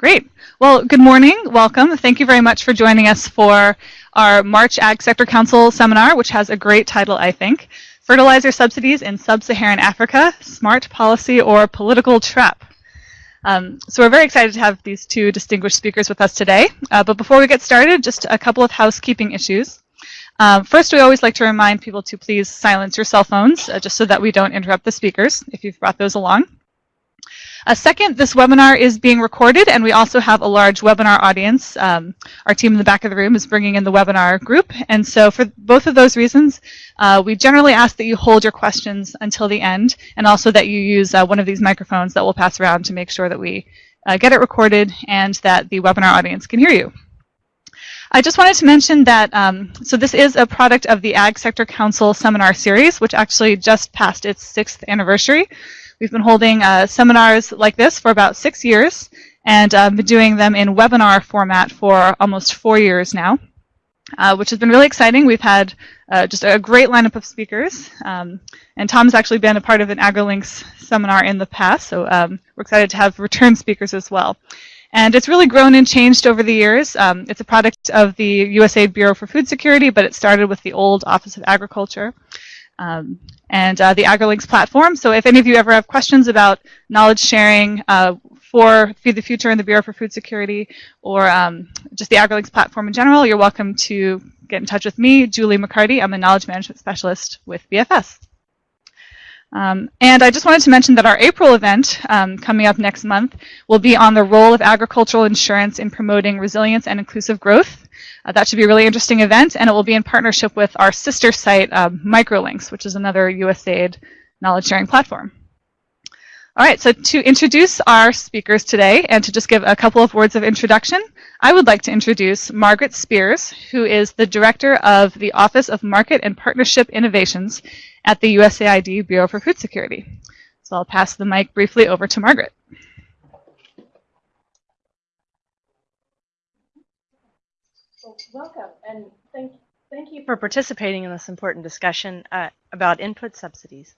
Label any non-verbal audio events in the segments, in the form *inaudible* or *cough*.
Great. Well, good morning. Welcome. Thank you very much for joining us for our March Ag Sector Council seminar, which has a great title, I think. Fertilizer Subsidies in Sub-Saharan Africa, Smart Policy or Political Trap. Um, so we're very excited to have these two distinguished speakers with us today. Uh, but before we get started, just a couple of housekeeping issues. Um, first, we always like to remind people to please silence your cell phones, uh, just so that we don't interrupt the speakers, if you've brought those along. A second, this webinar is being recorded, and we also have a large webinar audience. Um, our team in the back of the room is bringing in the webinar group, and so for both of those reasons, uh, we generally ask that you hold your questions until the end, and also that you use uh, one of these microphones that we'll pass around to make sure that we uh, get it recorded and that the webinar audience can hear you. I just wanted to mention that, um, so this is a product of the Ag Sector Council seminar series, which actually just passed its sixth anniversary. We've been holding uh, seminars like this for about six years and uh, been doing them in webinar format for almost four years now, uh, which has been really exciting. We've had uh, just a great lineup of speakers, um, and Tom's actually been a part of an AgriLinks seminar in the past, so um, we're excited to have return speakers as well. And it's really grown and changed over the years. Um, it's a product of the USAID Bureau for Food Security, but it started with the old Office of Agriculture. Um, and uh, the AgriLinks platform. So if any of you ever have questions about knowledge sharing uh, for Feed the Future and the Bureau for Food Security, or um, just the AgriLinks platform in general, you're welcome to get in touch with me, Julie McCarty. I'm a knowledge management specialist with BFS. Um, and I just wanted to mention that our April event um, coming up next month will be on the role of agricultural insurance in promoting resilience and inclusive growth. Uh, that should be a really interesting event, and it will be in partnership with our sister site, um, Microlinks, which is another USAID knowledge sharing platform. All right, so to introduce our speakers today and to just give a couple of words of introduction, I would like to introduce Margaret Spears, who is the Director of the Office of Market and Partnership Innovations at the USAID Bureau for Food Security. So I'll pass the mic briefly over to Margaret. welcome, and thank, thank you for participating in this important discussion uh, about input subsidies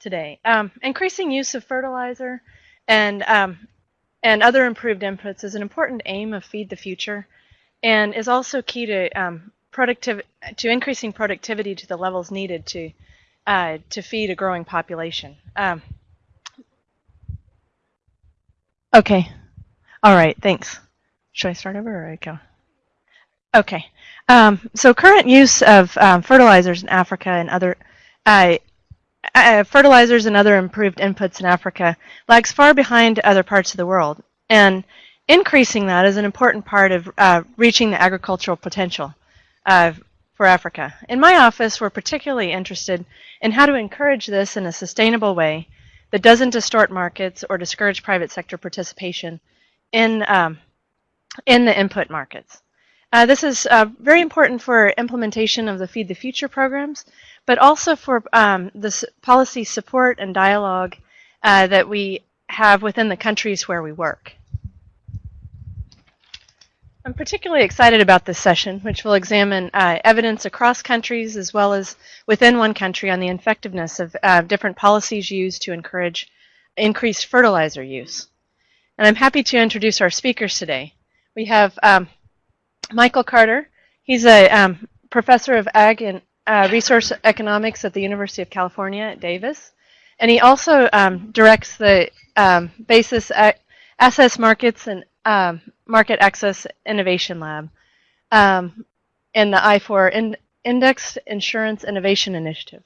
today. Um, increasing use of fertilizer and, um, and other improved inputs is an important aim of Feed the Future and is also key to, um, to increasing productivity to the levels needed to, uh, to feed a growing population. Um, okay. All right, thanks. Should I start over or I go? Okay. Um, so current use of um, fertilizers in Africa and other uh, uh, fertilizers and other improved inputs in Africa lags far behind other parts of the world. And increasing that is an important part of uh, reaching the agricultural potential for Africa. In my office, we're particularly interested in how to encourage this in a sustainable way that doesn't distort markets or discourage private sector participation in, um, in the input markets. Uh, this is uh, very important for implementation of the Feed the Future programs, but also for um, the policy support and dialogue uh, that we have within the countries where we work. I'm particularly excited about this session, which will examine uh, evidence across countries as well as within one country on the effectiveness of uh, different policies used to encourage increased fertilizer use. And I'm happy to introduce our speakers today. We have um, Michael Carter. He's a um, professor of ag and uh, resource economics at the University of California at Davis. And he also um, directs the um, Basis Access Markets and um, Market Access Innovation Lab um, in the I4 Index Insurance Innovation Initiative.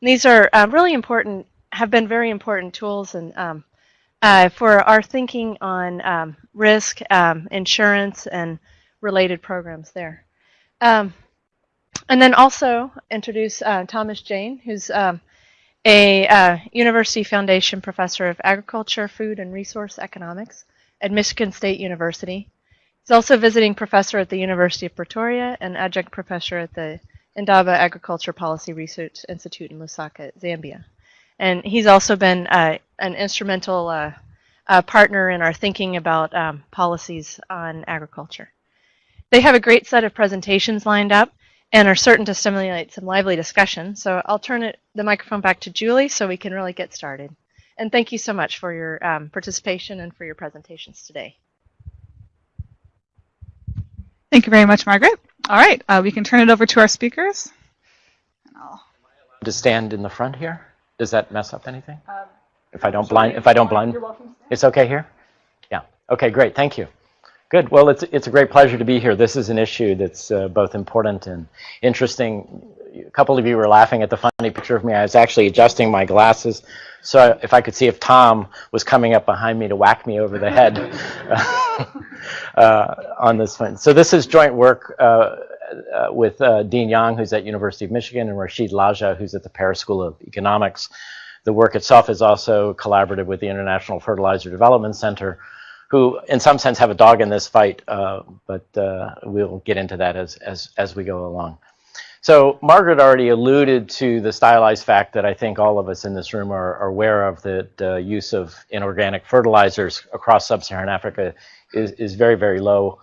And these are uh, really important, have been very important tools and um, uh, for our thinking on risk, insurance, and related programs there. Um, and then also introduce uh, Thomas Jayne, who's um, a uh, University Foundation Professor of Agriculture, Food, and Resource Economics at Michigan State University. He's also visiting professor at the University of Pretoria and adjunct professor at the Indaba Agriculture Policy Research Institute in Lusaka, Zambia. And he's also been uh, an instrumental uh, uh, partner in our thinking about um, policies on agriculture. They have a great set of presentations lined up and are certain to stimulate some lively discussion. So I'll turn it, the microphone back to Julie so we can really get started. And thank you so much for your um, participation and for your presentations today. Thank you very much, Margaret. All right, uh, we can turn it over to our speakers. And I'll- to stand in the front here? Does that mess up anything? Um, If I don't blind, if I don't blind, it's okay here? Yeah, okay, great, thank you. Good, well, it's, it's a great pleasure to be here. This is an issue that's uh, both important and interesting. A couple of you were laughing at the funny picture of me. I was actually adjusting my glasses so if I could see if Tom was coming up behind me to whack me over the head *laughs* uh, on this one. So this is joint work uh, uh, with uh, Dean Yang, who's at University of Michigan, and Rashid Laajaj, who's at the Paris School of Economics. The work itself is also collaborative with the International Fertilizer Development Center, who in some sense have a dog in this fight, uh, but uh, we'll get into that as, as, as we go along. So Margaret already alluded to the stylized fact that I think all of us in this room are, are aware of that the use of inorganic fertilizers across sub-Saharan Africa is, is very, very low.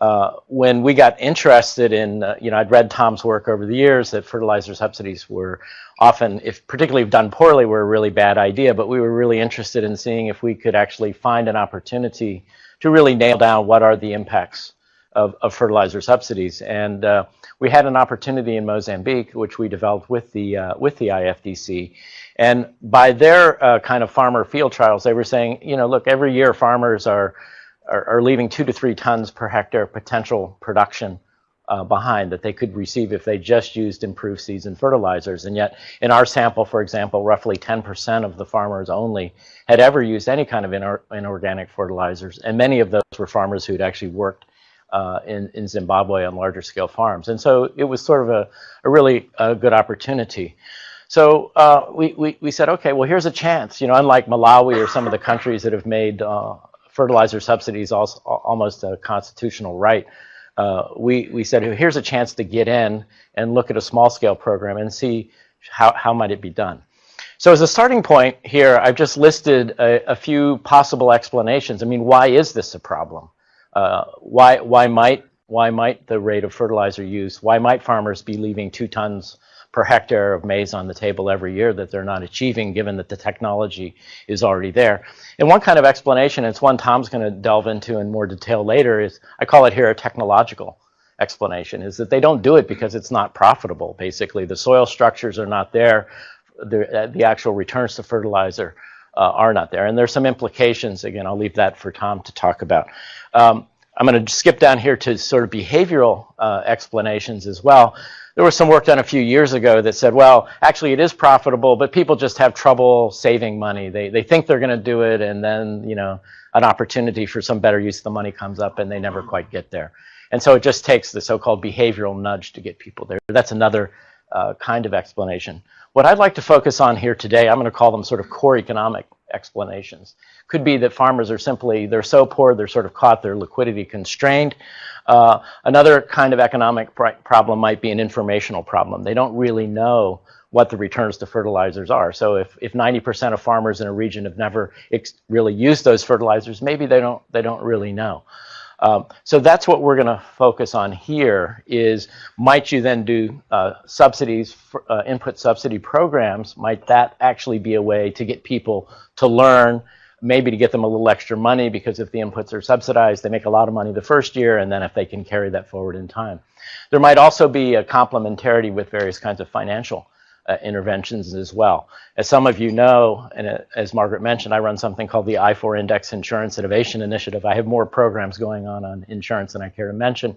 Uh, when we got interested in, uh, you know, I'd read Tom's work over the years that fertilizer subsidies were often, if particularly done poorly, were a really bad idea, but we were really interested in seeing if we could actually find an opportunity to really nail down what are the impacts of, of fertilizer subsidies. And uh, we had an opportunity in Mozambique, which we developed with the, uh, with the IFDC. And by their uh, kind of farmer field trials, they were saying, you know, look, every year farmers are, are, are leaving two to three tons per hectare potential production uh, behind that they could receive if they just used improved seeds and fertilizers. And yet, in our sample, for example, roughly 10% of the farmers only had ever used any kind of inor inorganic fertilizers. And many of those were farmers who'd actually worked uh, in, in Zimbabwe on larger scale farms. And so it was sort of a, a really uh, good opportunity. So uh, we, we, we said, okay, well, here's a chance. You know, unlike Malawi or some of the countries that have made uh, fertilizer subsidies also, almost a constitutional right, uh, we, we said, here's a chance to get in and look at a small scale program and see how, how might it be done. So as a starting point here, I've just listed a, a few possible explanations. I mean, why is this a problem? Uh, why, why, might, why might the rate of fertilizer use, why might farmers be leaving two tons per hectare of maize on the table every year that they're not achieving given that the technology is already there. And one kind of explanation, it's one Tom's going to delve into in more detail later, is I call it here a technological explanation, is that they don't do it because it's not profitable, basically. The soil structures are not there. The, uh, the actual returns to fertilizer uh, are not there. And there's some implications, again, I'll leave that for Tom to talk about. Um, I'm going to skip down here to sort of behavioral uh, explanations as well there was some work done a few years ago that said, well, actually it is profitable, but people just have trouble saving money. They, they think they're going to do it, and then, you know, an opportunity for some better use of the money comes up, and they never quite get there. And so it just takes the so-called behavioral nudge to get people there. That's another uh, kind of explanation. What I'd like to focus on here today, I'm going to call them sort of core economic explanations. Could be that farmers are simply, they're so poor, they're sort of caught, they're liquidity constrained. Uh, another kind of economic problem might be an informational problem. They don't really know what the returns to fertilizers are. So if, if 90% of farmers in a region have never really used those fertilizers, maybe they don't, they don't really know. Um, so that's what we're going to focus on here is might you then do uh, subsidies, for, uh, input subsidy programs, might that actually be a way to get people to learn maybe to get them a little extra money because if the inputs are subsidized, they make a lot of money the first year, and then if they can carry that forward in time. There might also be a complementarity with various kinds of financial uh, interventions as well. As some of you know, and uh, as Margaret mentioned, I run something called the I4 Index Insurance Innovation Initiative. I have more programs going on on insurance than I care to mention.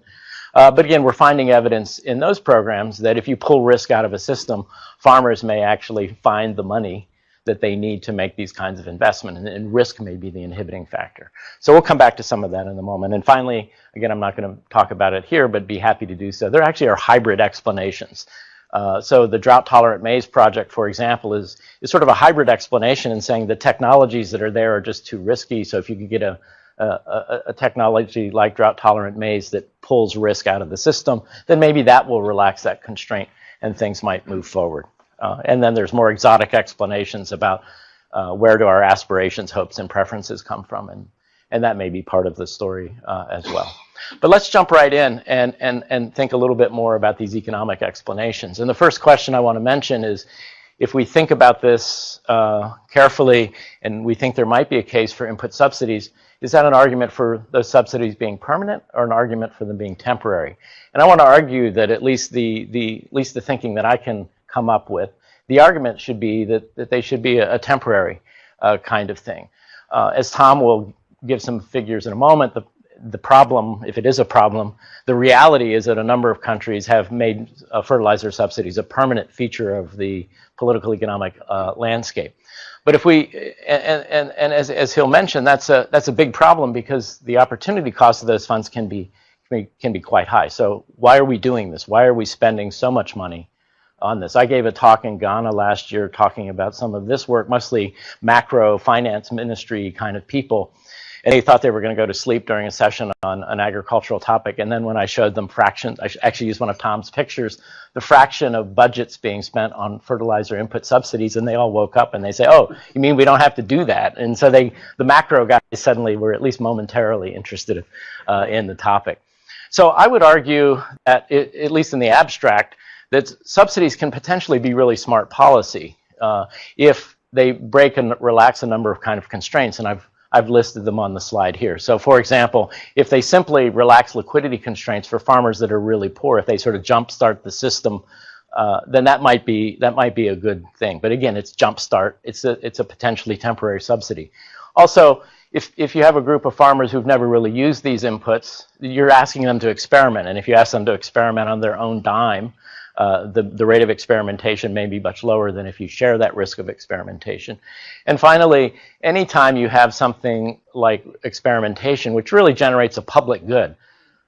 Uh, but again, we're finding evidence in those programs that if you pull risk out of a system, farmers may actually find the money that they need to make these kinds of investment, and, and, risk may be the inhibiting factor. So we'll come back to some of that in a moment. And finally, again, I'm not going to talk about it here, but be happy to do so. There actually are hybrid explanations. Uh, so the drought-tolerant maize project, for example, is, is sort of a hybrid explanation in saying the technologies that are there are just too risky. So if you could get a, a, a technology like drought-tolerant maize that pulls risk out of the system, then maybe that will relax that constraint and things might move forward. Uh, and then there's more exotic explanations about uh, where do our aspirations, hopes, and preferences come from, and, and that may be part of the story uh, as well. But let's jump right in and, and, and think a little bit more about these economic explanations. And the first question I want to mention is, if we think about this uh, carefully and we think there might be a case for input subsidies, is that an argument for those subsidies being permanent or an argument for them being temporary? And I want to argue that at least the, the, at least the thinking that I can come up with, the argument should be that, that they should be a, a temporary uh, kind of thing. Uh, as Tom will give some figures in a moment, the, the problem, if it is a problem, the reality is that a number of countries have made uh, fertilizer subsidies a permanent feature of the political economic uh, landscape. But if we, and, and, and as, as he'll mention, that's a, that's a big problem because the opportunity cost of those funds can be, can be quite high. So why are we doing this? Why are we spending so much money on this? I gave a talk in Ghana last year talking about some of this work, mostly macro finance ministry kind of people and they thought they were going to go to sleep during a session on an agricultural topic. And then when I showed them fractions, I actually used one of Tom's pictures, the fraction of budgets being spent on fertilizer input subsidies, and they all woke up and they say, "Oh, you mean we don't have to do that?" And so they, the macro guys, suddenly were at least momentarily interested uh, in the topic. So I would argue that, it, at least in the abstract, that subsidies can potentially be really smart policy uh, if they break and relax a number of kind of constraints. And I've I've listed them on the slide here. So for example, if they simply relax liquidity constraints for farmers that are really poor, if they sort of jumpstart the system, uh, then that might be that might be a good thing. But again, it's jumpstart. It's a it's a potentially temporary subsidy. Also, if if you have a group of farmers who've never really used these inputs, you're asking them to experiment. And if you ask them to experiment on their own dime, uh, the, the rate of experimentation may be much lower than if you share that risk of experimentation. And finally, anytime you have something like experimentation, which really generates a public good,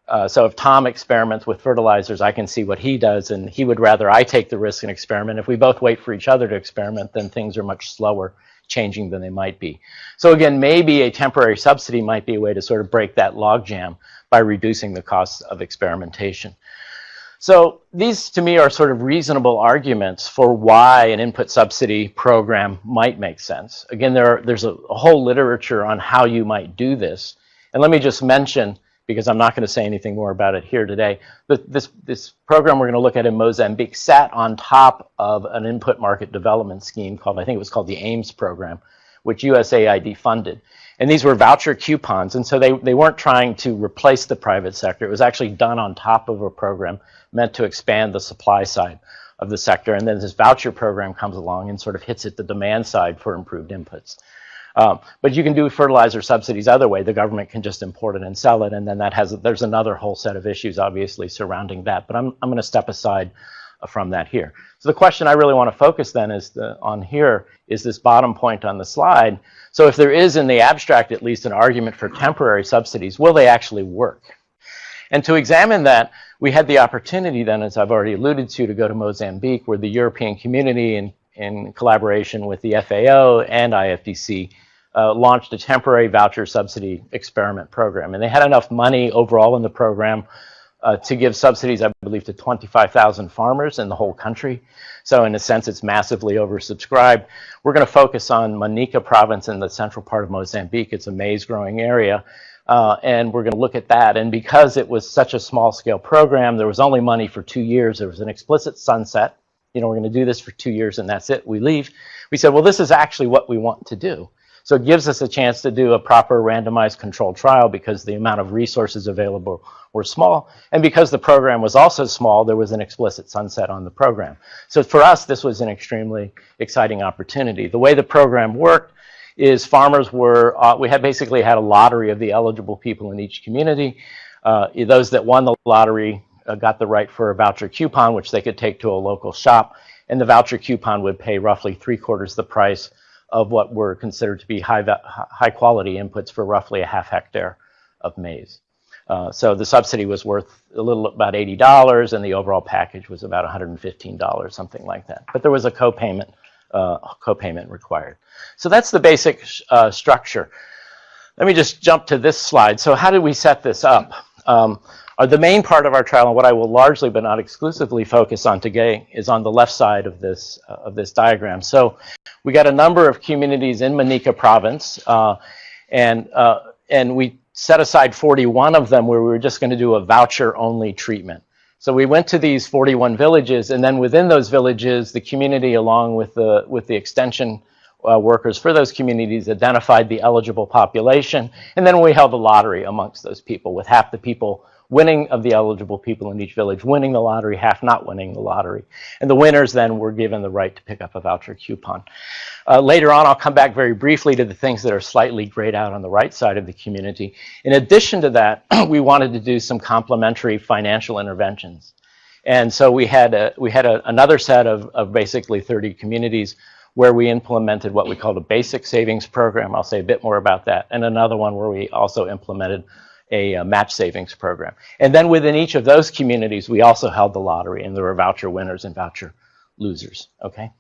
uh, so if Tom experiments with fertilizers, I can see what he does, and he would rather I take the risk and experiment. If we both wait for each other to experiment, then things are much slower changing than they might be. So again, maybe a temporary subsidy might be a way to sort of break that logjam by reducing the costs of experimentation. So these to me are sort of reasonable arguments for why an input subsidy program might make sense. Again, there are, there's a, a, whole literature on how you might do this. And let me just mention, because I'm not going to say anything more about it here today, but this, this program we're going to look at in Mozambique sat on top of an input market development scheme called, I think it was called the AIMS program, which USAID funded. And these were voucher coupons, and so they, they weren't trying to replace the private sector. It was actually done on top of a program meant to expand the supply side of the sector. And then this voucher program comes along and sort of hits at the demand side for improved inputs. Um, but you can do fertilizer subsidies other way. The government can just import it and sell it, and then that has there's another whole set of issues obviously surrounding that. But I'm I'm going to step aside uh, from that here. So the question I really want to focus then is the, on here is this bottom point on the slide. So if there is in the abstract at least an argument for temporary subsidies, will they actually work? And to examine that, we had the opportunity then, as I've already alluded to, to go to Mozambique, where the European community, in, in collaboration with the FAO and IFDC, uh, launched a temporary voucher subsidy experiment program. And they had enough money overall in the program uh, to give subsidies, I believe, to 25,000 farmers in the whole country. So in a sense, it's massively oversubscribed. We're going to focus on Manica province in the central part of Mozambique. It's a maize growing area. Uh, and we're going to look at that. And because it was such a small scale program, there was only money for two years. There was an explicit sunset. You know, we're going to do this for two years and that's it. We leave. We said, well, this is actually what we want to do. So it gives us a chance to do a proper randomized controlled trial because the amount of resources available were small. And because the program was also small, there was an explicit sunset on the program. So for us, this was an extremely exciting opportunity. The way the program worked is farmers were, uh, we had basically had a lottery of the eligible people in each community. Uh, those that won the lottery uh, got the right for a voucher coupon, which they could take to a local shop. And the voucher coupon would pay roughly three quarters the price of what were considered to be high, high quality inputs for roughly a half hectare of maize. Uh, so the subsidy was worth a little about $80 and the overall package was about $115, something like that. But there was a co-payment uh, co-payment required. So that's the basic uh, structure. Let me just jump to this slide. So how did we set this up? Um, uh, the main part of our trial, and what I will largely but not exclusively focus on today, is on the left side of this uh, of this diagram. So we got a number of communities in Manica province, uh, and uh, and we set aside 41 of them where we were just going to do a voucher-only treatment. So we went to these 41 villages, and then within those villages, the community, along with the with the extension uh, workers for those communities, identified the eligible population, and then we held a lottery amongst those people with half the people winning of the eligible people in each village winning the lottery, half not winning the lottery. And the winners then were given the right to pick up a voucher coupon. Uh, later on, I'll come back very briefly to the things that are slightly grayed out on the right side of the community. In addition to that, *clears throat* we wanted to do some complementary financial interventions. And so we had, a, we had a, another set of, of basically 30 communities where we implemented what we called a basic savings program. I'll say a bit more about that. And another one where we also implemented a, uh, match savings program. And then within each of those communities, we also held the lottery, and there were voucher winners and voucher losers. Okay,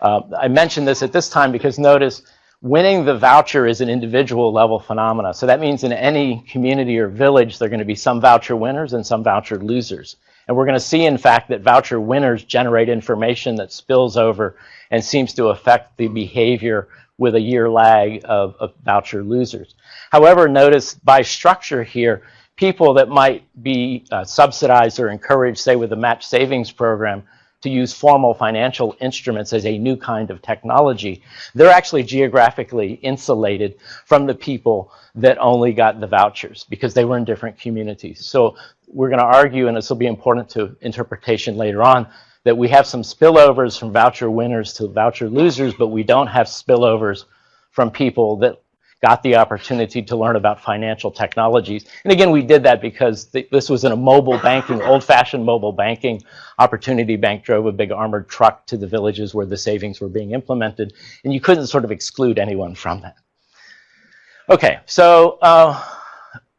uh, I mentioned this at this time because notice winning the voucher is an individual level phenomena. So that means in any community or village, there are going to be some voucher winners and some voucher losers. And we're going to see, in fact, that voucher winners generate information that spills over and seems to affect the behavior with a year lag of, of voucher losers. However, notice by structure here, people that might be uh, subsidized or encouraged, say with the match savings program, to use formal financial instruments as a new kind of technology, they're actually geographically insulated from the people that only got the vouchers because they were in different communities. So we're going to argue, and this will be important to interpretation later on, that we have some spillovers from voucher winners to voucher losers, but we don't have spillovers from people that got the opportunity to learn about financial technologies. And again, we did that because th this was in a mobile banking, old-fashioned mobile banking. Opportunity Bank drove a big armored truck to the villages where the savings were being implemented, and you couldn't sort of exclude anyone from that. Okay, so uh,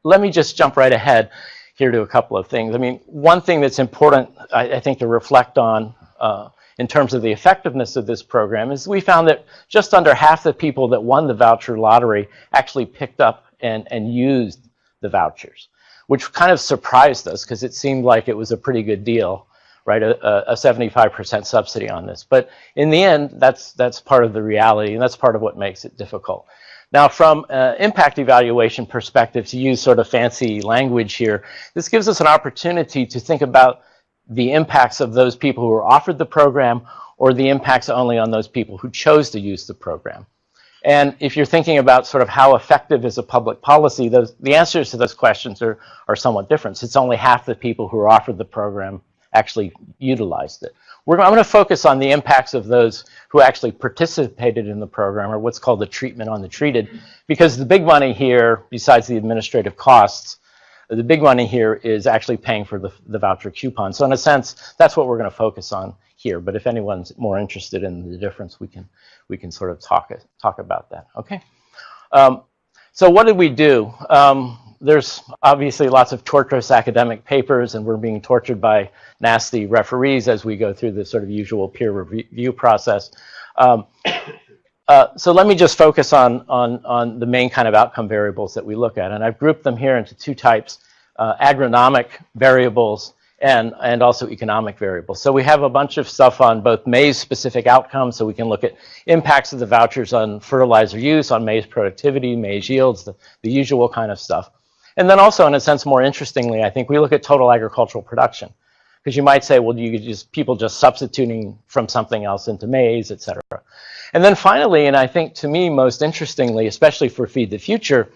let me just jump right ahead here to a couple of things. I mean, one thing that's important, I, I think, to reflect on uh, in terms of the effectiveness of this program is we found that just under half the people that won the voucher lottery actually picked up and, and used the vouchers, which kind of surprised us because it seemed like it was a pretty good deal, right? A, a 75% subsidy on this. But in the end, that's, that's part of the reality, and that's part of what makes it difficult. Now, from an impact evaluation perspective, to use sort of fancy language here, this gives us an opportunity to think about the impacts of those people who were offered the program or the impacts only on those people who chose to use the program. And if you're thinking about sort of how effective is a public policy, those, the answers to those questions are, are somewhat different. It's only half the people who were offered the program actually utilized it. We're, I'm going to focus on the impacts of those who actually participated in the program, or what's called the treatment on the treated, because the big money here, besides the administrative costs, the big money here is actually paying for the, the voucher coupon. So in a sense, that's what we're going to focus on here. But if anyone's more interested in the difference, we can we can sort of talk talk about that. Okay. Um, so what did we do? Um, there's obviously lots of torturous academic papers, and we're being tortured by nasty referees as we go through the sort of usual peer review process. Um, uh, so let me just focus on, on, on the main kind of outcome variables that we look at. And I've grouped them here into two types, uh, agronomic variables and, and also economic variables. So we have a bunch of stuff on both maize-specific outcomes, so we can look at impacts of the vouchers on fertilizer use, on maize productivity, maize yields, the, the usual kind of stuff. And then also, in a sense, more interestingly, I think we look at total agricultural production. Because you might say, well, you just people just substituting from something else into maize, et cetera. And then finally, and I think to me most interestingly, especially for Feed the Future,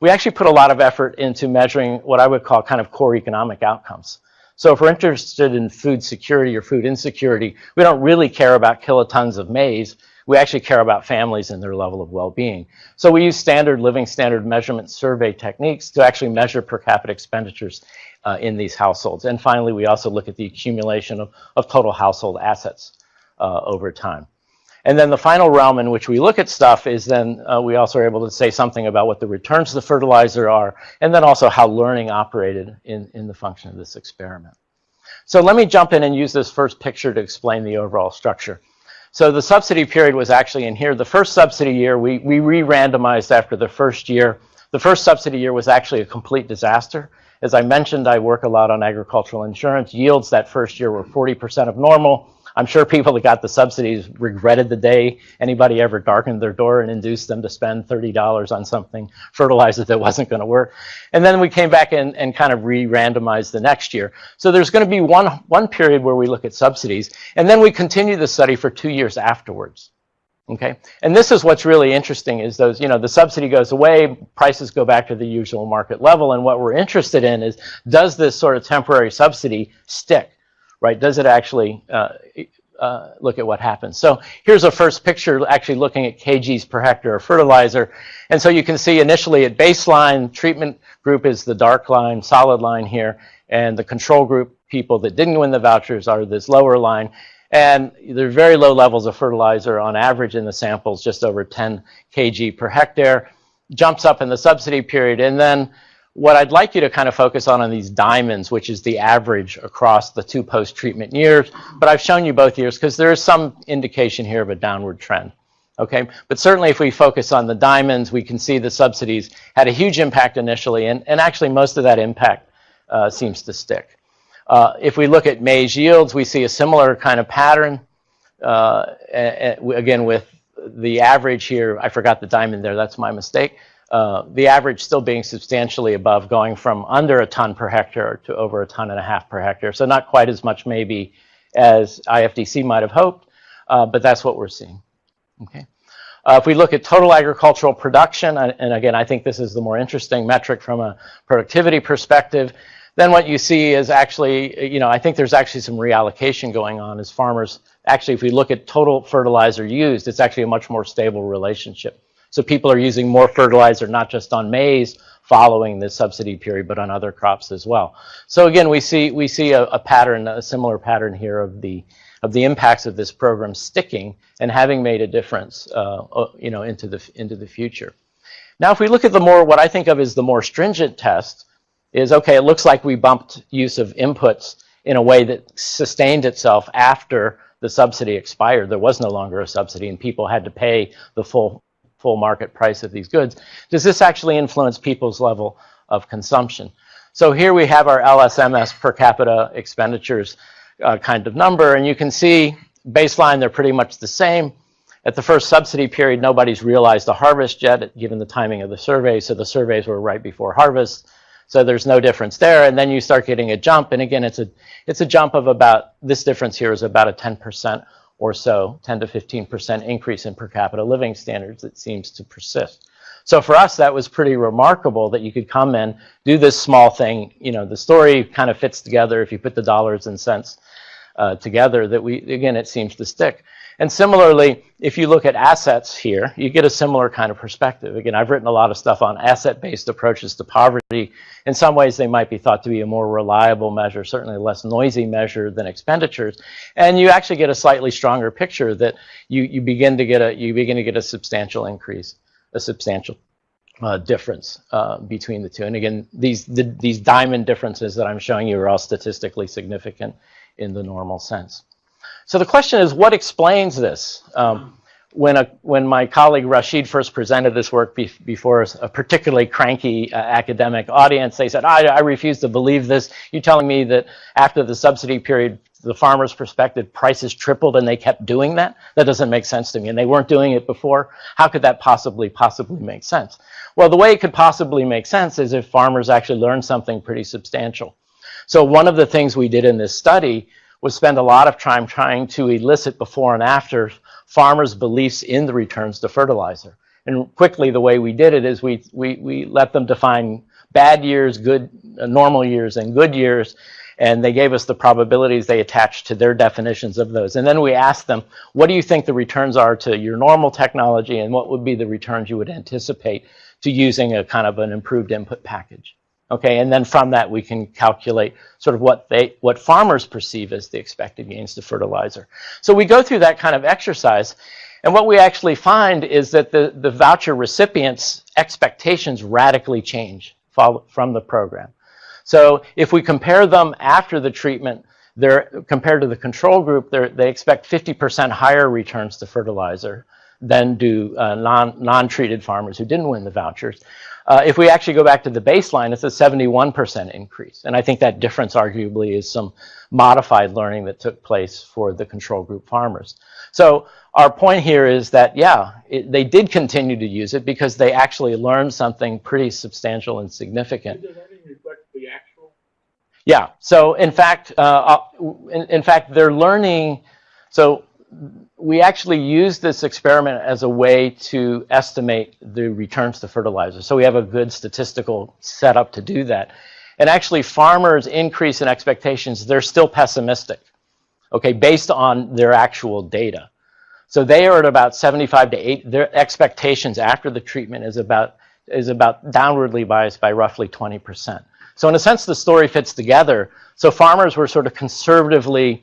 we actually put a lot of effort into measuring what I would call kind of core economic outcomes. So if we're interested in food security or food insecurity, we don't really care about kilotons of maize. We actually care about families and their level of well-being. So we use standard living standard measurement survey techniques to actually measure per capita expenditures uh, in these households. And finally, we also look at the accumulation of, of total household assets uh, over time. And then the final realm in which we look at stuff is then uh, we also are able to say something about what the returns to the fertilizer are, and then also how learning operated in, in the function of this experiment. So let me jump in and use this first picture to explain the overall structure. So the subsidy period was actually in here. The first subsidy year, we, we re-randomized after the first year. The first subsidy year was actually a complete disaster. As I mentioned, I work a lot on agricultural insurance. Yields that first year were 40% of normal. I'm sure people that got the subsidies regretted the day anybody ever darkened their door and induced them to spend $30 on something fertilizer that wasn't going to work. And then we came back and, and kind of re-randomized the next year. So there's going to be one, one period where we look at subsidies, and then we continue the study for two years afterwards. Okay, and this is what's really interesting is those, you know, the subsidy goes away, prices go back to the usual market level, and what we're interested in is, does this sort of temporary subsidy stick, right? Does it actually uh, uh, look at what happens? So here's a first picture actually looking at kgs per hectare of fertilizer, and so you can see initially at baseline, treatment group is the dark line, solid line here, and the control group people that didn't win the vouchers are this lower line, and there are very low levels of fertilizer on average in the samples, just over 10 kg per hectare. Jumps up in the subsidy period. And then what I'd like you to kind of focus on are these diamonds, which is the average across the two post-treatment years. But I've shown you both years because there is some indication here of a downward trend. Okay, but certainly if we focus on the diamonds, we can see the subsidies had a huge impact initially, and, and actually most of that impact uh, seems to stick. Uh, if we look at maize yields, we see a similar kind of pattern. Uh, again, with the average here, I forgot the diamond there, that's my mistake. Uh, the average still being substantially above, going from under a ton per hectare to over a ton and a half per hectare. So not quite as much maybe as IFDC might have hoped, uh, but that's what we're seeing. Okay. Uh, if we look at total agricultural production, and again, I think this is the more interesting metric from a productivity perspective, then what you see is actually, you know, I think there's actually some reallocation going on as farmers. Actually, if we look at total fertilizer used, it's actually a much more stable relationship. So people are using more fertilizer, not just on maize following the subsidy period, but on other crops as well. So again, we see we see a, a pattern, a similar pattern here of the of the impacts of this program sticking and having made a difference, uh, uh you know, into the into the future. Now, if we look at the more what I think of as the more stringent test, is, okay, it looks like we bumped use of inputs in a way that sustained itself after the subsidy expired. There was no longer a subsidy and people had to pay the full, full market price of these goods. Does this actually influence people's level of consumption? So here we have our LSMS per capita expenditures uh, kind of number, and you can see baseline, they're pretty much the same. At the first subsidy period, nobody's realized the harvest yet, given the timing of the survey, so the surveys were right before harvest. So there's no difference there. And then you start getting a jump. And again, it's a, it's a jump of about, this difference here is about a 10% or so, 10 to 15% increase in per capita living standards that seems to persist. So for us, that was pretty remarkable that you could come and do this small thing. You know, the story kind of fits together if you put the dollars and cents uh, together that we, again, it seems to stick. And similarly, if you look at assets here, you get a similar kind of perspective. Again, I've written a lot of stuff on asset-based approaches to poverty. In some ways, they might be thought to be a more reliable measure, certainly less noisy measure than expenditures. And you actually get a slightly stronger picture that you, you begin to get a you begin to get a substantial increase, a substantial uh, difference uh, between the two. And again, these the, these diamond differences that I'm showing you are all statistically significant in the normal sense. So the question is, what explains this? Um, when, a, when my colleague Rashid first presented this work be, before a particularly cranky uh, academic audience, they said, I, I refuse to believe this. You're telling me that after the subsidy period, the farmer's perspective, prices tripled and they kept doing that? That doesn't make sense to me. And they weren't doing it before. How could that possibly, possibly make sense? Well, the way it could possibly make sense is if farmers actually learned something pretty substantial. So one of the things we did in this study was spend a lot of time trying to elicit before and after farmers' beliefs in the returns to fertilizer. And quickly, the way we did it is we, we, we let them define bad years, good, uh, normal years, and good years, and they gave us the probabilities they attached to their definitions of those. And then we asked them, what do you think the returns are to your normal technology, and what would be the returns you would anticipate to using a kind of an improved input package? Okay, and then from that we can calculate sort of what they what farmers perceive as the expected gains to fertilizer. So we go through that kind of exercise, and what we actually find is that the, the voucher recipients' expectations radically change from the program. So if we compare them after the treatment, they're compared to the control group, they expect 50% higher returns to fertilizer than do uh, non, non-treated farmers who didn't win the vouchers. Uh, if we actually go back to the baseline, it's a 71% increase. And I think that difference arguably is some modified learning that took place for the control group farmers. So our point here is that, yeah, it, they did continue to use it because they actually learned something pretty substantial and significant. Does that reflect the actual? Yeah. So in fact, uh, uh, in, in fact, they're learning. So we actually use this experiment as a way to estimate the returns to fertilizer. So we have a good statistical setup to do that. And actually farmers increase in expectations, they're still pessimistic, okay, based on their actual data. So they are at about 75 to 8, their expectations after the treatment is about, is about downwardly biased by roughly 20%. So in a sense, the story fits together. So farmers were sort of conservatively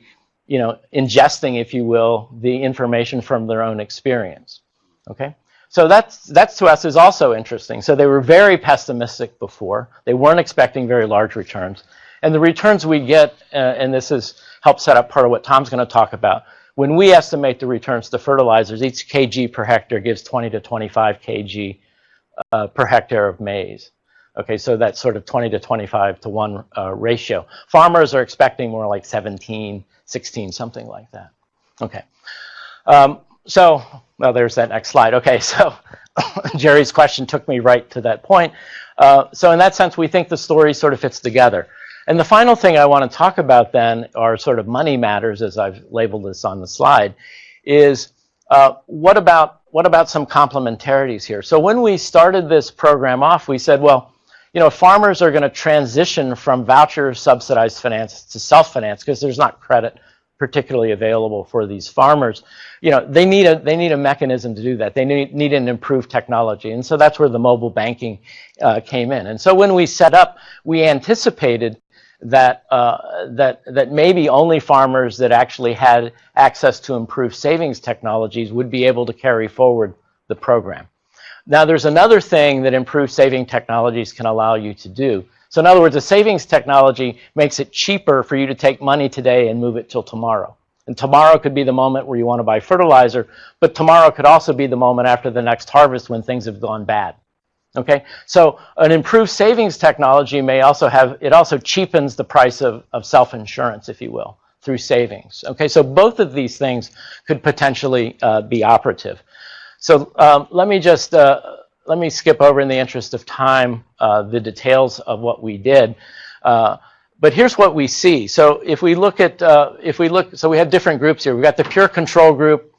you know, ingesting, if you will, the information from their own experience. Okay? So that's, that's to us is also interesting. So they were very pessimistic before. They weren't expecting very large returns. And the returns we get, uh, and this is help set up part of what Tom's going to talk about, when we estimate the returns to fertilizers, each kg per hectare gives 20 to 25 kg uh, per hectare of maize. Okay, so that's sort of 20 to 25 to 1 uh, ratio. Farmers are expecting more like 17, 16, something like that. Okay. Um, so, well, there's that next slide. Okay, so *laughs* Jerry's question took me right to that point. Uh, so in that sense, we think the story sort of fits together. And the final thing I want to talk about then are sort of money matters, as I've labeled this on the slide, is uh, what about what about some complementarities here? So when we started this program off, we said, well, you know, farmers are going to transition from voucher subsidized finance to self-finance because there's not credit particularly available for these farmers. You know, they need a they need a mechanism to do that. They need need an improved technology, and so that's where the mobile banking uh, came in. And so when we set up, we anticipated that uh, that that maybe only farmers that actually had access to improved savings technologies would be able to carry forward the program. Now, there's another thing that improved saving technologies can allow you to do. So in other words, a savings technology makes it cheaper for you to take money today and move it till tomorrow. And tomorrow could be the moment where you want to buy fertilizer, but tomorrow could also be the moment after the next harvest when things have gone bad. Okay, so an improved savings technology may also have, it also cheapens the price of, of self-insurance, if you will, through savings. Okay, so both of these things could potentially uh, be operative. So um, let me just, uh, let me skip over in the interest of time uh, the details of what we did. Uh, but here's what we see. So if we look at, uh, if we look, so we have different groups here. We've got the pure control group,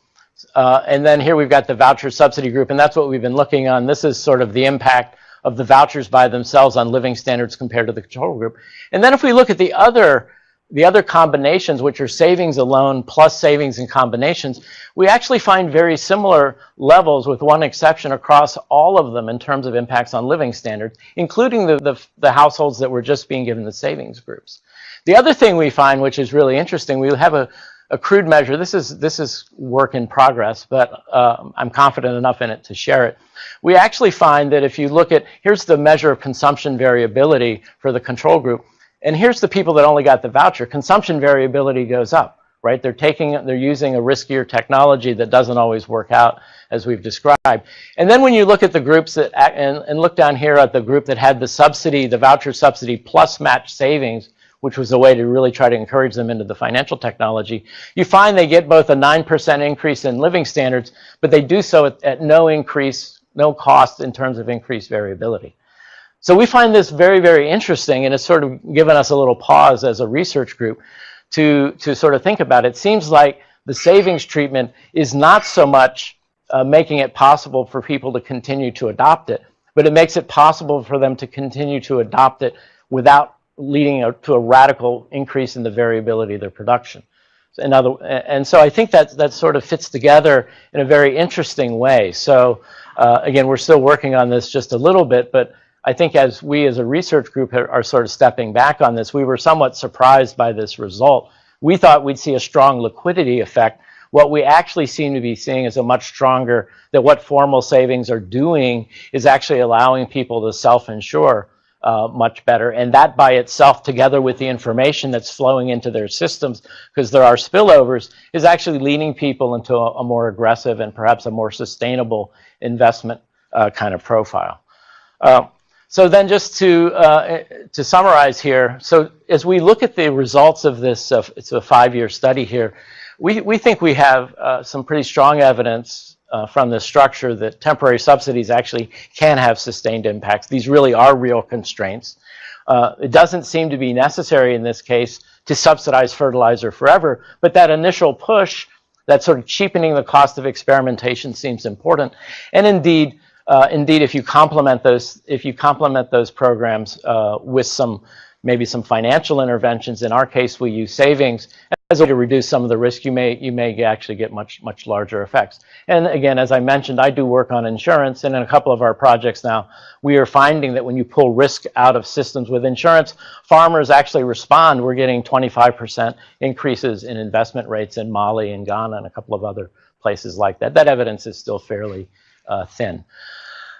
uh, and then here we've got the voucher subsidy group, and that's what we've been looking on. This is sort of the impact of the vouchers by themselves on living standards compared to the control group. And then if we look at the other the other combinations, which are savings alone plus savings and combinations, we actually find very similar levels with one exception across all of them in terms of impacts on living standards, including the, the, the households that were just being given the savings groups. The other thing we find, which is really interesting, we have a, a crude measure. This is, this is work in progress, but uh, I'm confident enough in it to share it. We actually find that if you look at, here's the measure of consumption variability for the control group. And here's the people that only got the voucher. Consumption variability goes up, right? They're taking, they're using a riskier technology that doesn't always work out as we've described. And then when you look at the groups that, and, and look down here at the group that had the subsidy, the voucher subsidy plus match savings, which was a way to really try to encourage them into the financial technology, you find they get both a 9% increase in living standards, but they do so at, at no increase, no cost in terms of increased variability. So we find this very, very interesting, and it's sort of given us a little pause as a research group to, to sort of think about it. It seems like the savings treatment is not so much uh, making it possible for people to continue to adopt it, but it makes it possible for them to continue to adopt it without leading a, to a radical increase in the variability of their production. Other, and so I think that that sort of fits together in a very interesting way. So uh, again, we're still working on this just a little bit, but I think as we as a research group are sort of stepping back on this, we were somewhat surprised by this result. We thought we'd see a strong liquidity effect. What we actually seem to be seeing is a much stronger, that what formal savings are doing is actually allowing people to self-insure uh, much better. And that by itself, together with the information that's flowing into their systems, because there are spillovers, is actually leading people into a, a more aggressive and perhaps a more sustainable investment uh, kind of profile. Uh, so then just to, uh, to summarize here, so as we look at the results of this, uh, it's a five-year study here, we, we think we have uh, some pretty strong evidence uh, from this structure that temporary subsidies actually can have sustained impacts. These really are real constraints. Uh, it doesn't seem to be necessary in this case to subsidize fertilizer forever, but that initial push That sort of cheapening the cost of experimentation seems important. And indeed, uh, indeed, if you complement those, if you complement those programs uh, with some maybe some financial interventions. In our case, we use savings as a way to reduce some of the risk. You may you may actually get much much larger effects. And again, as I mentioned, I do work on insurance, and in a couple of our projects now, we are finding that when you pull risk out of systems with insurance, farmers actually respond. We're getting 25% increases in investment rates in Mali and Ghana and a couple of other places like that. That evidence is still fairly thin.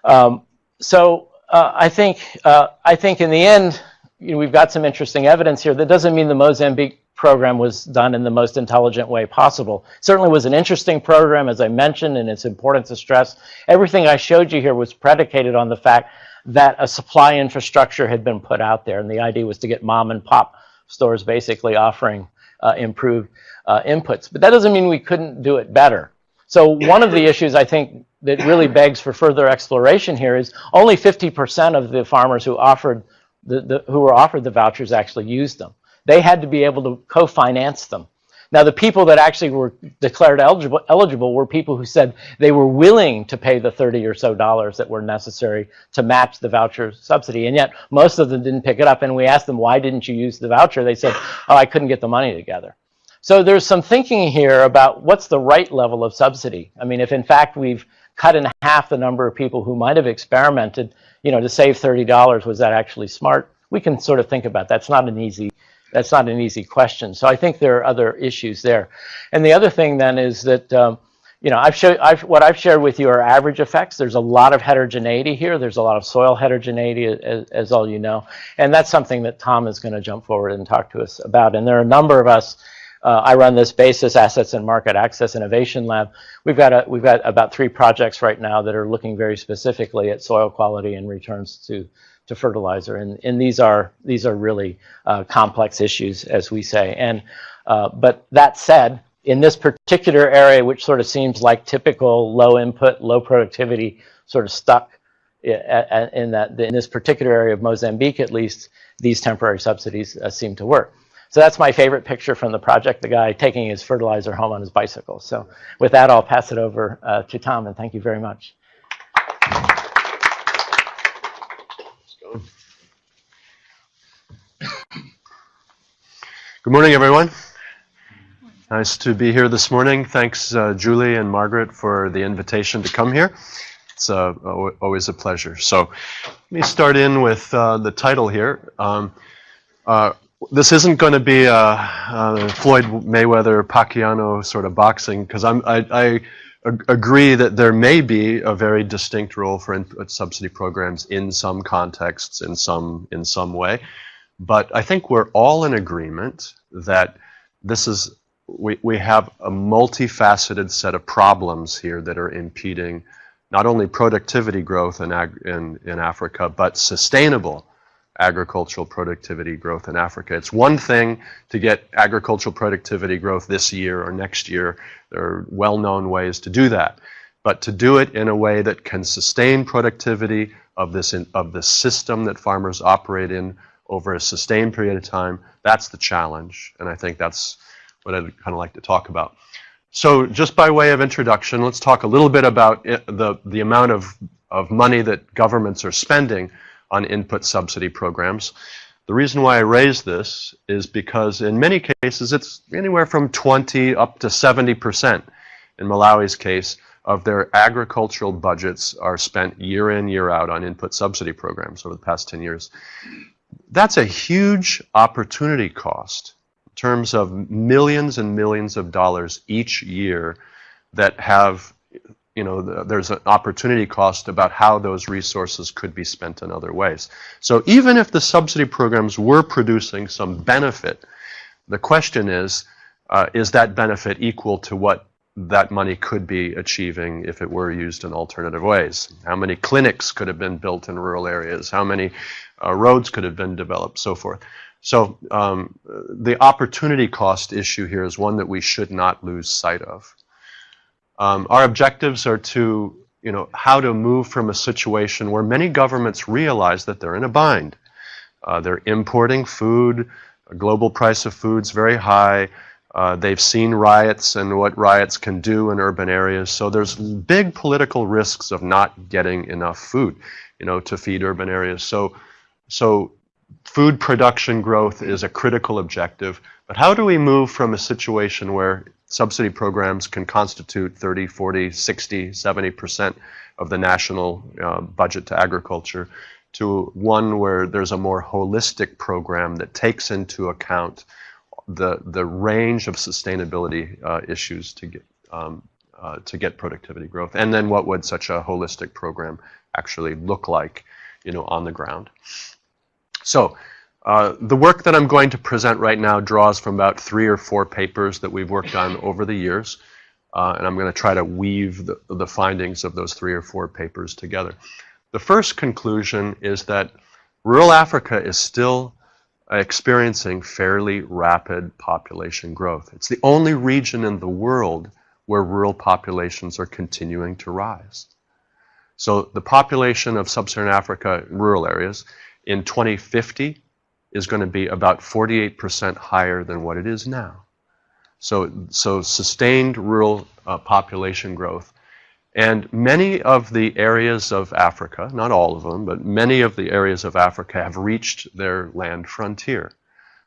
Um, so uh, I think uh, I think in the end, you know, we've got some interesting evidence here. That doesn't mean the Mozambique program was done in the most intelligent way possible. Certainly was an interesting program, as I mentioned, and it's important to stress. Everything I showed you here was predicated on the fact that a supply infrastructure had been put out there, and the idea was to get mom and pop stores basically offering uh, improved uh, inputs. But that doesn't mean we couldn't do it better. So one of the issues I think that really *laughs* begs for further exploration here is only 50% of the farmers who offered the, the, who were offered the vouchers actually used them. They had to be able to co-finance them. Now, the people that actually were declared eligible, eligible were people who said they were willing to pay the 30 or so dollars that were necessary to match the voucher subsidy. And yet, most of them didn't pick it up. And we asked them, why didn't you use the voucher? They said, oh, I couldn't get the money together. So there's some thinking here about what's the right level of subsidy. I mean, if in fact we've cut in half the number of people who might have experimented, you know, to save $30, was that actually smart? We can sort of think about that. That's not an easy, that's not an easy question. So I think there are other issues there. And the other thing then is that, um, you know, I've showed, I've, what I've shared with you are average effects. There's a lot of heterogeneity here. There's a lot of soil heterogeneity, as, as all you know. And that's something that Tom is going to jump forward and talk to us about. And there are a number of us uh, I run this Basis Assets and Market Access Innovation Lab. We've got a, we've got about three projects right now that are looking very specifically at soil quality and returns to to fertilizer, and and these are these are really uh, complex issues, as we say. And uh, but that said, in this particular area, which sort of seems like typical low input, low productivity, sort of stuck in that in this particular area of Mozambique, at least, these temporary subsidies uh, seem to work. So that's my favorite picture from the project, the guy taking his fertilizer home on his bicycle. So with that, I'll pass it over uh, to Tom, and thank you very much. Good morning, everyone. Nice to be here this morning. Thanks, uh, Julie and Margaret, for the invitation to come here. It's uh, always a pleasure. So let me start in with uh, the title here. Um, uh, this isn't going to be a, a, Floyd Mayweather Pacquiao sort of boxing because I'm I, I agree that there may be a very distinct role for input uh, subsidy programs in some contexts in some in some way. But I think we're all in agreement that this is we, we have a multifaceted set of problems here that are impeding not only productivity growth in, in, in Africa but sustainable agricultural productivity growth in Africa. It's one thing to get agricultural productivity growth this year or next year. There are well-known ways to do that. But to do it in a way that can sustain productivity of this, in, of the system that farmers operate in over a sustained period of time, that's the challenge. And I think that's what I'd kind of like to talk about. So just by way of introduction, let's talk a little bit about it, the, the amount of, of money that governments are spending on input subsidy programs. The reason why I raise this is because in many cases it's anywhere from 20 up to 70% in Malawi's case of their agricultural budgets are spent year in, year out on input subsidy programs over the past 10 years. That's a huge opportunity cost in terms of millions and millions of dollars each year that have you know, the, there's an opportunity cost about how those resources could be spent in other ways. So even if the subsidy programs were producing some benefit, the question is, uh, is that benefit equal to what that money could be achieving if it were used in alternative ways? How many clinics could have been built in rural areas? How many uh, roads could have been developed, so forth. So um, the opportunity cost issue here is one that we should not lose sight of. Um, our objectives are to, you know, how to move from a situation where many governments realize that they're in a bind. Uh, they're importing food, global price of food's very high, Uh, they've seen riots and what riots can do in urban areas. So there's big political risks of not getting enough food, you know, to feed urban areas. So, so food production growth is a critical objective. But how do we move from a situation where subsidy programs can constitute 30, 40, 60, 70% of the national uh, budget to agriculture to one where there's a more holistic program that takes into account the the range of sustainability uh, issues to get um, uh, to get productivity growth, and then what would such a holistic program actually look like, you know, on the ground. So. Uh, the work that I'm going to present right now draws from about three or four papers that we've worked on *laughs* over the years, uh, and I'm going to try to weave the, the findings of those three or four papers together. The first conclusion is that rural Africa is still experiencing fairly rapid population growth. It's the only region in the world where rural populations are continuing to rise. So the population of sub-Saharan Africa rural areas in 2050 is going to be about 48% higher than what it is now. So, so sustained rural uh, population growth. And many of the areas of Africa, not all of them, but many of the areas of Africa have reached their land frontier.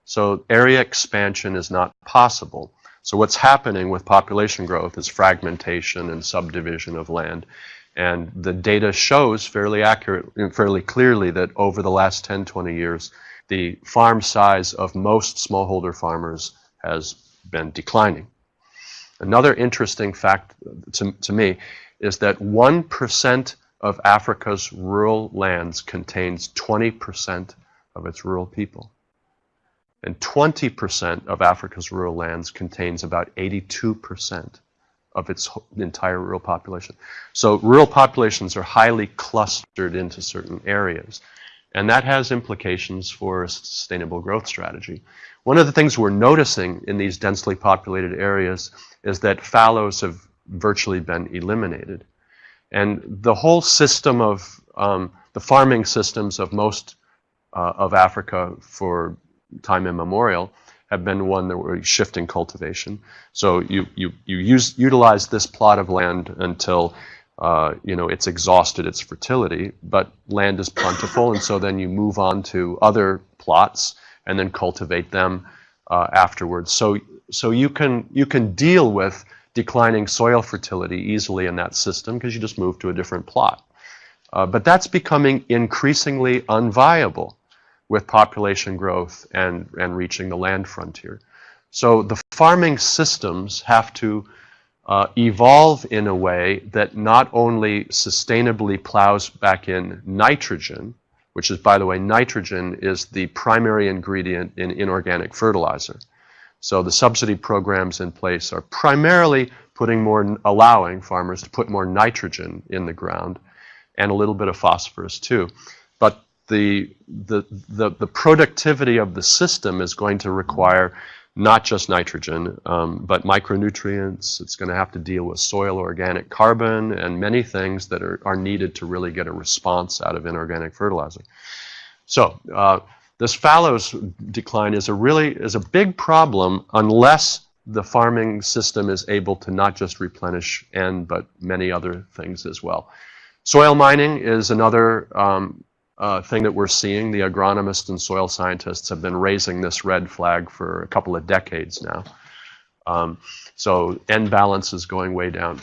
So area expansion is not possible. So what's happening with population growth is fragmentation and subdivision of land. And the data shows fairly accurate, and fairly clearly that over the last 10, 20 years, the farm size of most smallholder farmers has been declining. Another interesting fact to, to me is that 1% of Africa's rural lands contains 20% of its rural people. And 20% of Africa's rural lands contains about 82% of its entire rural population. So rural populations are highly clustered into certain areas. And that has implications for a sustainable growth strategy. One of the things we're noticing in these densely populated areas is that fallows have virtually been eliminated. And the whole system of um, the farming systems of most uh, of Africa for time immemorial have been one that were shifting cultivation. So you, you, you use, utilize this plot of land until uh, you know, it's exhausted its fertility, but land is plentiful, and so then you move on to other plots and then cultivate them uh, afterwards. So, so you can you can deal with declining soil fertility easily in that system because you just move to a different plot. Uh, but that's becoming increasingly unviable with population growth and, and reaching the land frontier. So the farming systems have to uh, evolve in a way that not only sustainably plows back in nitrogen, which is, by the way, nitrogen is the primary ingredient in inorganic fertilizer. So the subsidy programs in place are primarily putting more, allowing farmers to put more nitrogen in the ground and a little bit of phosphorus too. But the, the, the, the productivity of the system is going to require not just nitrogen, um, but micronutrients. It's going to have to deal with soil organic carbon and many things that are, are needed to really get a response out of inorganic fertilizer. So uh, this fallows decline is a really is a big problem unless the farming system is able to not just replenish N, but many other things as well. Soil mining is another um, uh, thing that we're seeing. The agronomists and soil scientists have been raising this red flag for a couple of decades now. Um, so N balance is going way down.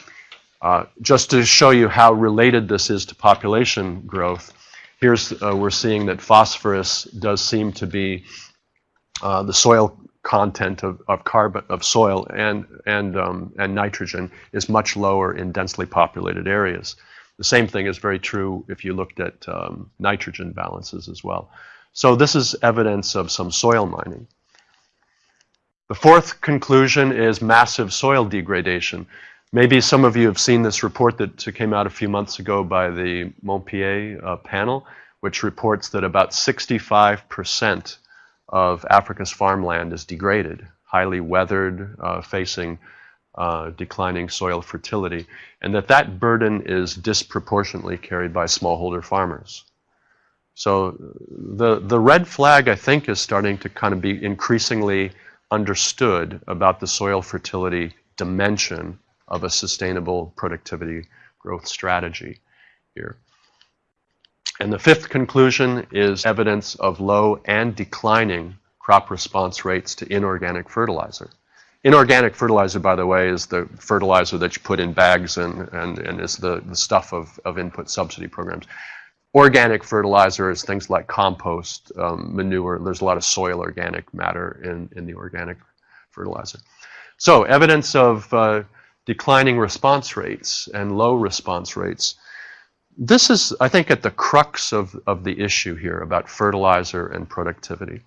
Uh, just to show you how related this is to population growth, here's uh, we're seeing that phosphorus does seem to be uh, the soil content of, of carbon of soil and and um, and nitrogen is much lower in densely populated areas. The same thing is very true if you looked at um, nitrogen balances as well. So this is evidence of some soil mining. The fourth conclusion is massive soil degradation. Maybe some of you have seen this report that came out a few months ago by the Montpellier uh, panel, which reports that about 65% of Africa's farmland is degraded, highly weathered, uh, facing uh, declining soil fertility, and that that burden is disproportionately carried by smallholder farmers. So the, the red flag, I think, is starting to kind of be increasingly understood about the soil fertility dimension of a sustainable productivity growth strategy here. And the fifth conclusion is evidence of low and declining crop response rates to inorganic fertilizer. Inorganic fertilizer, by the way, is the fertilizer that you put in bags and, and, and is the, the stuff of, of input subsidy programs. Organic fertilizer is things like compost, um, manure. There's a lot of soil organic matter in, in the organic fertilizer. So evidence of uh, declining response rates and low response rates. This is, I think, at the crux of, of the issue here about fertilizer and productivity.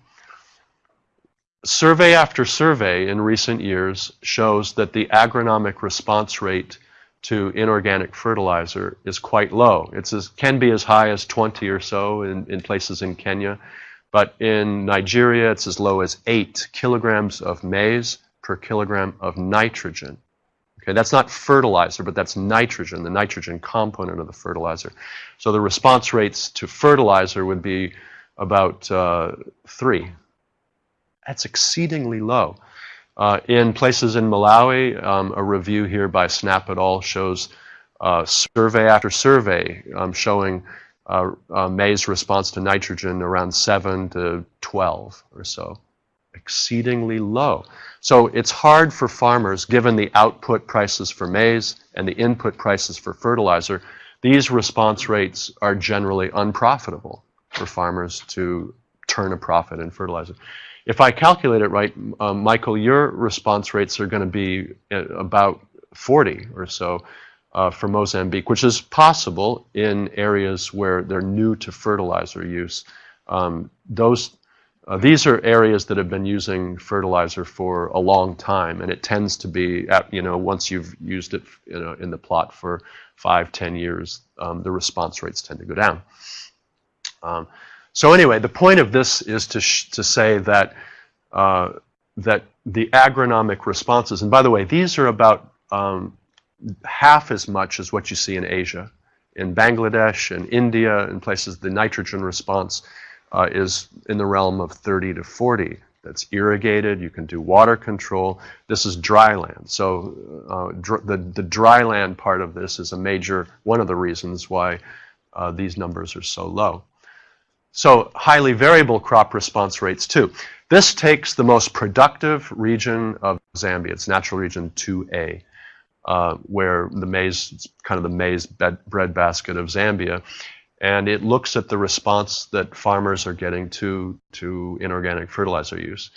Survey after survey in recent years shows that the agronomic response rate to inorganic fertilizer is quite low. It can be as high as 20 or so in, in places in Kenya, but in Nigeria it's as low as 8 kilograms of maize per kilogram of nitrogen. Okay, that's not fertilizer, but that's nitrogen, the nitrogen component of the fertilizer. So the response rates to fertilizer would be about uh, 3. That's exceedingly low. Uh, in places in Malawi, um, a review here by Snapp et al. shows uh, survey after survey um, showing uh, uh maize response to nitrogen around 7 to 12 or so. Exceedingly low. So it's hard for farmers, given the output prices for maize and the input prices for fertilizer, these response rates are generally unprofitable for farmers to turn a profit in fertilizer. If I calculate it right, um, Michael, your response rates are going to be uh, about 40 or so uh, for Mozambique, which is possible in areas where they're new to fertilizer use. Um, those, uh, these are areas that have been using fertilizer for a long time, and it tends to be, at, you know, once you've used it you know, in the plot for five, ten years, um, the response rates tend to go down. So anyway, the point of this is to, to say that, uh, that the agronomic responses, and by the way, these are about um, half as much as what you see in Asia. In Bangladesh and India and places, the nitrogen response uh, is in the realm of 30 to 40. That's irrigated, you can do water control. This is dry land. So uh, dr the, the dry land part of this is a major, one of the reasons why uh, these numbers are so low. So highly variable crop response rates too. This takes the most productive region of Zambia, it's natural region 2A, uh, where the maize, it's kind of the maize bed, breadbasket of Zambia, and it looks at the response that farmers are getting to, to inorganic fertilizer use.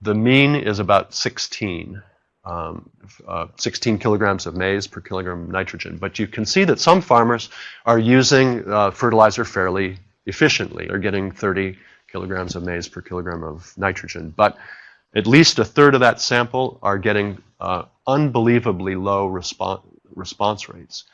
The mean is about 16, um, uh, 16 kilograms of maize per kilogram of nitrogen. But you can see that some farmers are using uh, fertilizer fairly efficiently. They're getting 30 kilograms of maize per kilogram of nitrogen. But at least a third of that sample are getting uh, unbelievably low response, response rates.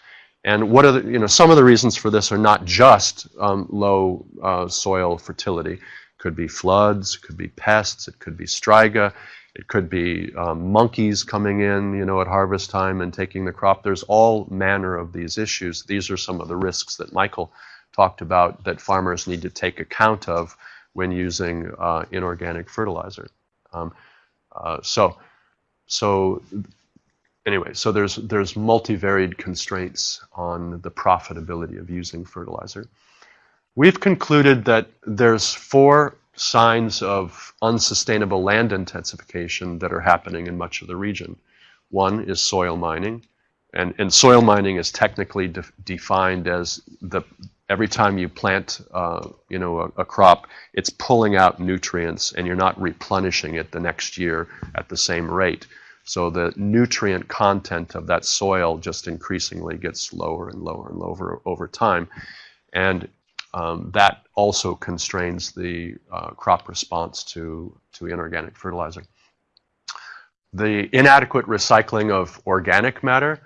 And what are the, you know, some of the reasons for this are not just um, low uh, soil fertility. Could be floods, could be pests, it could be striga, it could be um, monkeys coming in, you know, at harvest time and taking the crop. There's all manner of these issues. These are some of the risks that Michael talked about that farmers need to take account of when using uh, inorganic fertilizer. Um, uh, so, so anyway, so there's there's multivariate constraints on the profitability of using fertilizer. We've concluded that there's four signs of unsustainable land intensification that are happening in much of the region. One is soil mining, and, and soil mining is technically de defined as the every time you plant, uh, you know, a, a, crop, it's pulling out nutrients, and you're not replenishing it the next year at the same rate. So the nutrient content of that soil just increasingly gets lower and lower and lower over time, and um, that also constrains the uh, crop response to to inorganic fertilizer. The inadequate recycling of organic matter,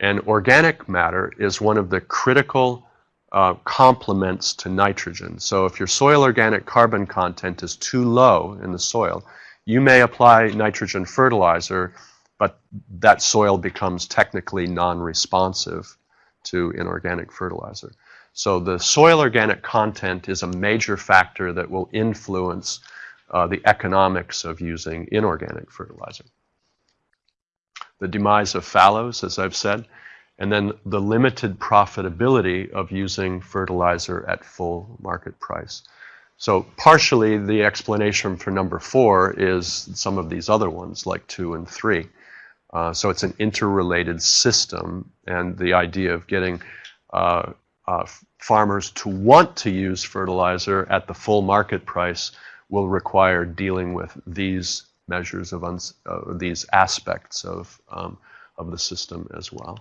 and organic matter is one of the critical uh, complements to nitrogen. So if your soil organic carbon content is too low in the soil, you may apply nitrogen fertilizer, but that soil becomes technically non-responsive to inorganic fertilizer. So the soil organic content is a major factor that will influence uh, the economics of using inorganic fertilizer. The demise of fallows, as I've said, and then the limited profitability of using fertilizer at full market price. So partially the explanation for number four is some of these other ones like two and three. Uh, so it's an interrelated system and the idea of getting uh, uh, farmers to want to use fertilizer at the full market price will require dealing with these measures of uh, these aspects of, um, of the system as well.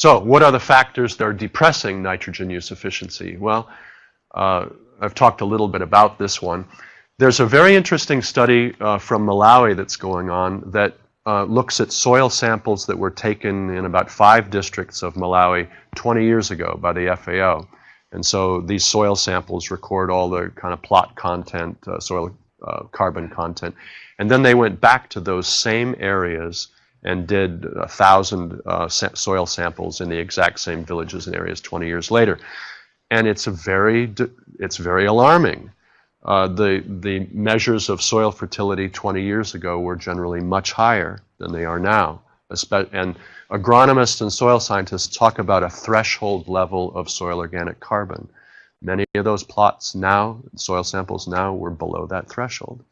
So what are the factors that are depressing nitrogen use efficiency? Well, uh, I've talked a little bit about this one. There's a very interesting study uh, from Malawi that's going on that uh, looks at soil samples that were taken in about five districts of Malawi 20 years ago by the FAO. And so these soil samples record all the kind of plot content, uh, soil uh, carbon content. And then they went back to those same areas and did a thousand uh, soil samples in the exact same villages and areas 20 years later and it's a very it's very alarming. Uh, the the measures of soil fertility 20 years ago were generally much higher than they are now. And agronomists and soil scientists talk about a threshold level of soil organic carbon. Many of those plots now, soil samples now, were below that threshold.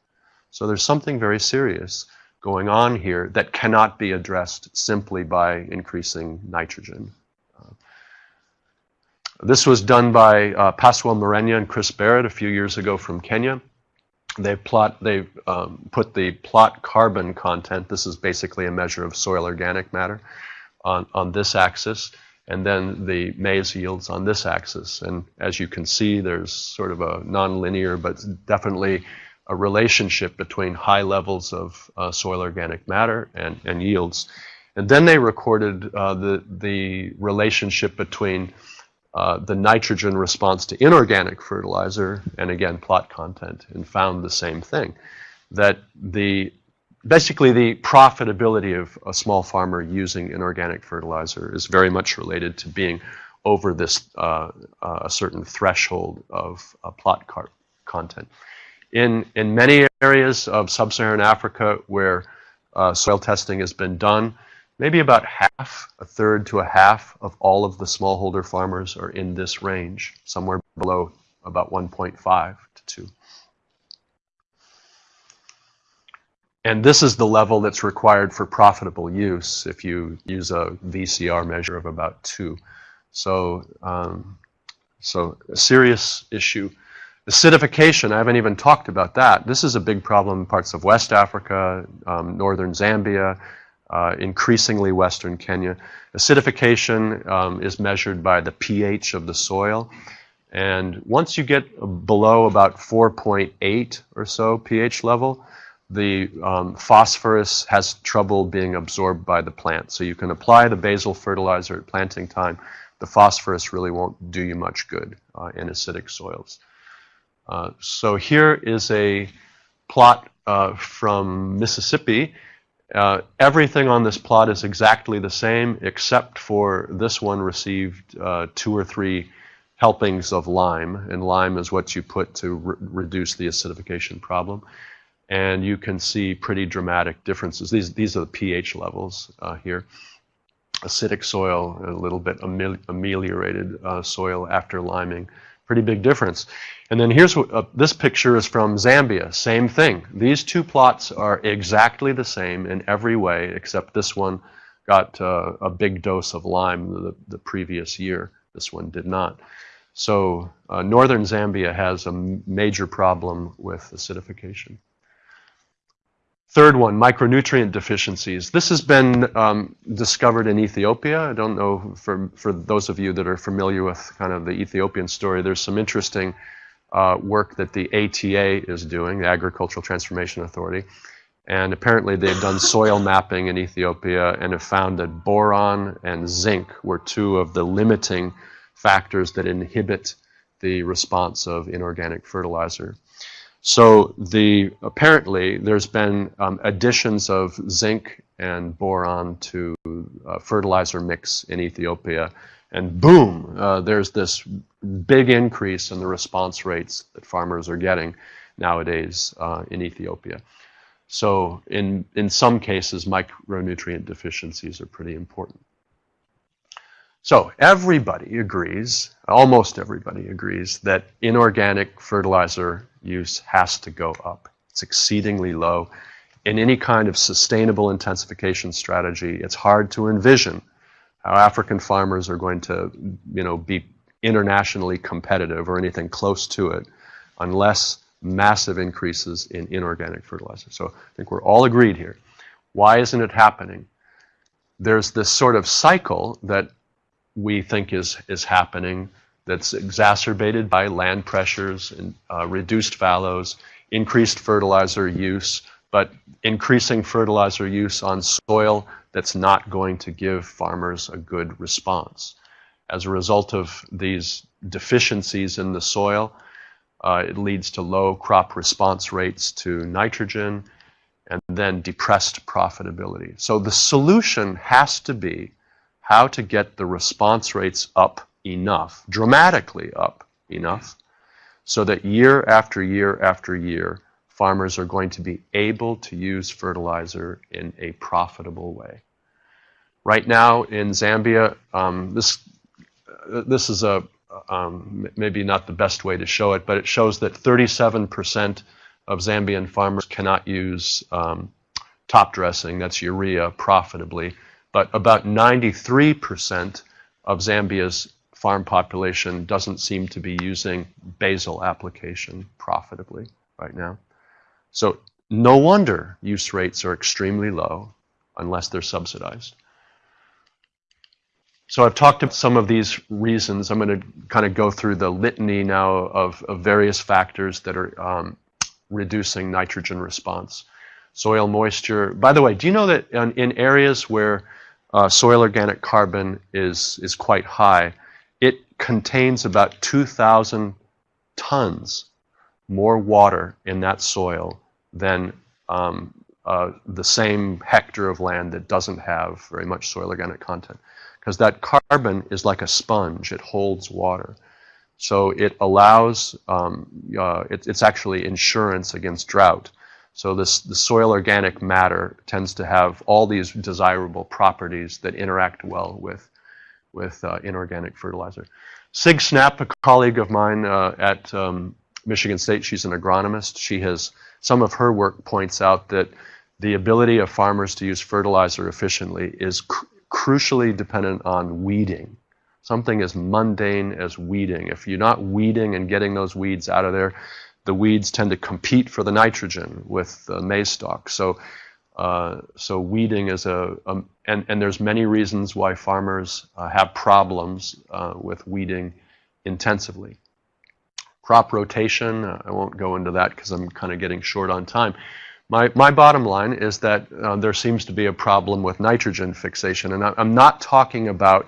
So there's something very serious going on here that cannot be addressed simply by increasing nitrogen. This was done by uh, Marenya and Chris Barrett a few years ago from Kenya. They plot, they um, put the plot carbon content. This is basically a measure of soil organic matter on, on this axis, and then the maize yields on this axis. And as you can see, there's sort of a nonlinear, but definitely a relationship between high levels of uh, soil organic matter and, and yields. And then they recorded uh, the, the relationship between uh, the nitrogen response to inorganic fertilizer and again plot content and found the same thing that the basically the profitability of a small farmer using inorganic fertilizer is very much related to being over this uh, uh, a certain threshold of uh, plot content. In, in many areas of sub-Saharan Africa where uh, soil testing has been done, maybe about half, a third to a half of all of the smallholder farmers are in this range, somewhere below about 1.5 to 2. And this is the level that's required for profitable use if you use a VCR measure of about 2. So, um, so a serious issue. Acidification, I haven't even talked about that. This is a big problem in parts of West Africa, um, northern Zambia, uh, increasingly western Kenya. Acidification um, is measured by the pH of the soil. And once you get below about 4.8 or so pH level, the um, phosphorus has trouble being absorbed by the plant. So you can apply the basal fertilizer at planting time. The phosphorus really won't do you much good uh, in acidic soils. Uh, so here is a plot uh, from Mississippi uh, everything on this plot is exactly the same except for this one received uh, two or three helpings of lime, and lime is what you put to re reduce the acidification problem. And you can see pretty dramatic differences. These, these are the pH levels uh, here. Acidic soil, a little bit ameliorated uh, soil after liming. Pretty big difference. And then here's what, uh, this picture is from Zambia. Same thing. These two plots are exactly the same in every way, except this one got uh, a big dose of lime the, the, previous year. This one did not. So uh, northern Zambia has a major problem with acidification. Third one, micronutrient deficiencies. This has been um, discovered in Ethiopia. I don't know, for, for those of you that are familiar with kind of the Ethiopian story, there's some interesting uh, work that the ATA is doing, the Agricultural Transformation Authority. And apparently they've done soil mapping in Ethiopia and have found that boron and zinc were two of the limiting factors that inhibit the response of inorganic fertilizer. So the apparently there's been um, additions of zinc and boron to uh, fertilizer mix in Ethiopia and boom, uh, there's this big increase in the response rates that farmers are getting. nowadays uh, in Ethiopia. So in, in some cases, micronutrient deficiencies are pretty important. So everybody agrees, almost everybody agrees, that inorganic fertilizer use has to go up. It's exceedingly low. In any kind of sustainable intensification strategy, it's hard to envision how African farmers are going to, you know, be internationally competitive or anything close to it unless massive increases in inorganic fertilizer. So I think we're all agreed here. Why isn't it happening? There's this sort of cycle that we think is, is happening that's exacerbated by land pressures and uh, reduced fallows, increased fertilizer use, but increasing fertilizer use on soil that's not going to give farmers a good response. As a result of these deficiencies in the soil, uh, it leads to low crop response rates to nitrogen and then depressed profitability. So the solution has to be how to get the response rates up enough, dramatically up enough, so that year after year after year, farmers are going to be able to use fertilizer in a profitable way. Right now in Zambia, um, this, this is a, um, maybe not the best way to show it, but it shows that 37% of Zambian farmers cannot use um, top dressing, that's urea, profitably. But about 93% of Zambia's farm population doesn't seem to be using basal application profitably right now. So no wonder use rates are extremely low unless they're subsidized. So I've talked about some of these reasons. I'm going to kind of go through the litany now of, of various factors that are um, reducing nitrogen response. Soil moisture. By the way, do you know that in, in areas where uh, soil organic carbon is, is quite high, it contains about 2,000 tons more water in that soil than um, uh, the same hectare of land that doesn't have very much soil organic content because that carbon is like a sponge. It holds water. So it allows, um, uh, it, it's actually insurance against drought. So this, the soil organic matter tends to have all these desirable properties that interact well with, with uh, inorganic fertilizer. Sig Snapp, a colleague of mine uh, at um, Michigan State, she's an agronomist. She has, some of her work points out that the ability of farmers to use fertilizer efficiently is cr crucially dependent on weeding. Something as mundane as weeding. If you're not weeding and getting those weeds out of there, the weeds tend to compete for the nitrogen with the maize stalk. So, uh, so weeding is a, a, and, and there's many reasons why farmers uh, have problems uh, with weeding intensively. Crop rotation, uh, I won't go into that because I'm kind of getting short on time. My, my bottom line is that uh, there seems to be a problem with nitrogen fixation, and I, am not talking about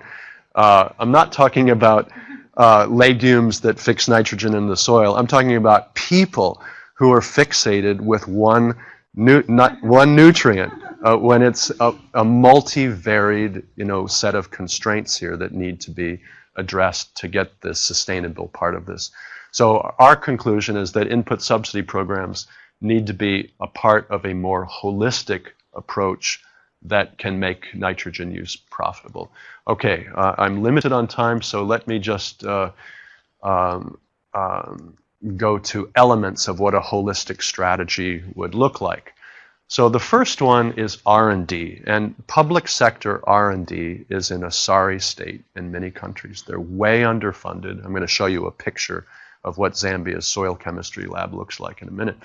uh, I'm not talking about uh, legumes that fix nitrogen in the soil. I'm talking about people who are fixated with one nu one nutrient uh, when it's a, a multivaried you know set of constraints here that need to be addressed to get the sustainable part of this. So our conclusion is that input subsidy programs need to be a part of a more holistic approach that can make nitrogen use profitable. Okay, uh, I'm limited on time, so let me just uh, um, um, go to elements of what a holistic strategy would look like. So the first one is R&D, and public sector R&D is in a sorry state in many countries. They're way underfunded. I'm going to show you a picture of what Zambia's soil chemistry lab looks like in a minute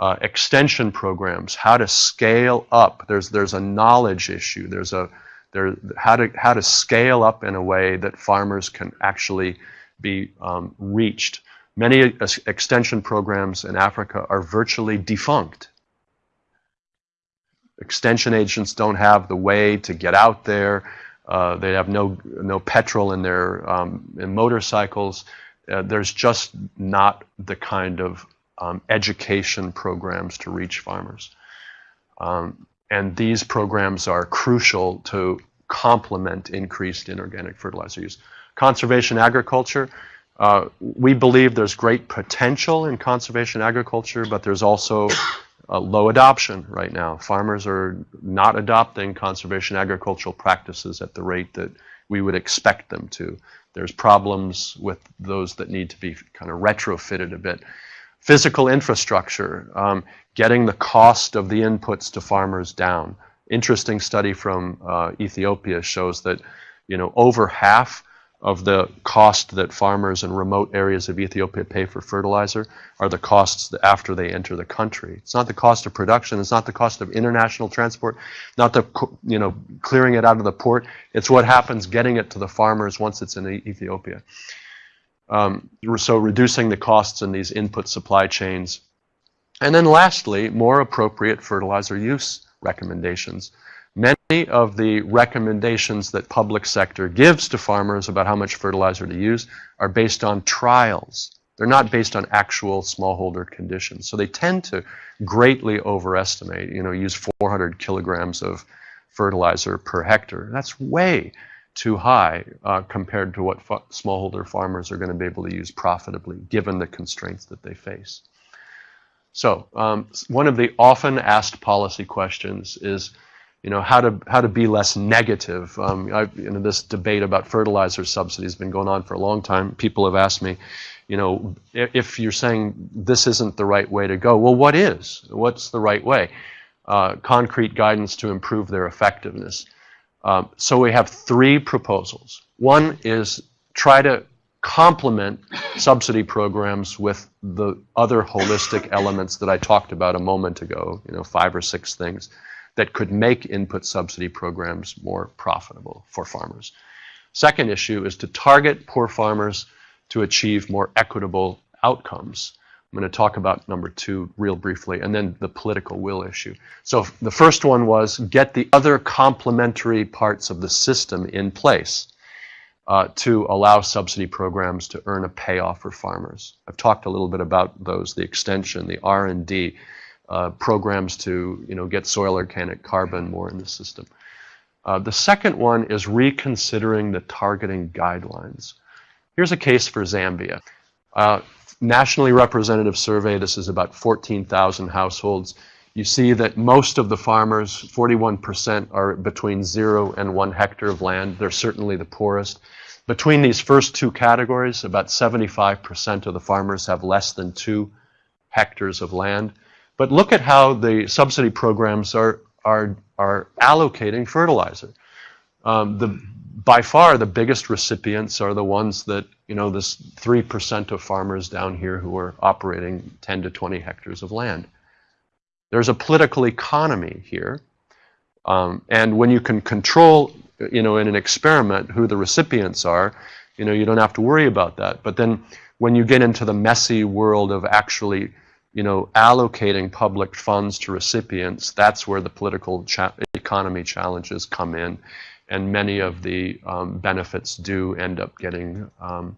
uh, extension programs, how to scale up. There's there's a knowledge issue. There's a there how to how to scale up in a way that farmers can actually be um, reached. Many extension programs in Africa are virtually defunct. Extension agents don't have the way to get out there. Uh, they have no no petrol in their um, in motorcycles. Uh, there's just not the kind of um, education programs to reach farmers. Um, and these programs are crucial to complement increased inorganic fertilizer use. Conservation agriculture, Uh, we believe there's great potential in conservation agriculture, but there's also uh, low adoption right now. Farmers are not adopting conservation agricultural practices at the rate that we would expect them to. There's problems with those that need to be kind of retrofitted a bit. Physical infrastructure, um, getting the cost of the inputs to farmers down. Interesting study from uh, Ethiopia shows that you know over half of the cost that farmers in remote areas of Ethiopia pay for fertilizer are the costs after they enter the country. It's not the cost of production. It's not the cost of international transport, not the you know clearing it out of the port. It's what happens getting it to the farmers once it's in Ethiopia. Um, so reducing the costs in these input supply chains. And then lastly, more appropriate fertilizer use recommendations. Many of the recommendations that public sector gives to farmers about how much fertilizer to use are based on trials. They're not based on actual smallholder conditions. So they tend to greatly overestimate, you know, use 400 kilograms of fertilizer per hectare. That's way too high uh, compared to what smallholder farmers are going to be able to use profitably given the constraints that they face. So um, one of the often asked policy questions is, you know, how to how to be less negative. Um, I, you know, this debate about fertilizer subsidies has been going on for a long time. People have asked me, you know, if you're saying this isn't the right way to go, well, what is? What's the right way? Uh, concrete guidance to improve their effectiveness. Um, so we have three proposals. One is try to complement subsidy programs with the other holistic *laughs* elements that I talked about a moment ago, you know, five or six things that could make input subsidy programs more profitable for farmers. Second issue is to target poor farmers to achieve more equitable outcomes. I'm going to talk about number two real briefly, and then the political will issue. So the first one was get the other complementary parts of the system in place uh, to allow subsidy programs to earn a payoff for farmers. I've talked a little bit about those, the extension, the R&D, uh, programs to you know get soil organic carbon more in the system. Uh, the second one is reconsidering the targeting guidelines. Here's a case for Zambia. Uh, nationally representative survey, this is about 14,000 households. You see that most of the farmers, 41%, are between zero and one hectare of land. They're certainly the poorest. Between these first two categories, about 75% of the farmers have less than two hectares of land. But look at how the subsidy programs are, are, are allocating fertilizer. Um, the, by far, the biggest recipients are the ones that, you know, this 3% of farmers down here who are operating 10 to 20 hectares of land. There's a political economy here. Um, and when you can control, you know, in an experiment who the recipients are, you know, you don't have to worry about that. But then when you get into the messy world of actually you know, allocating public funds to recipients, that's where the political cha economy challenges come in. And many of the um, benefits do end up getting, um,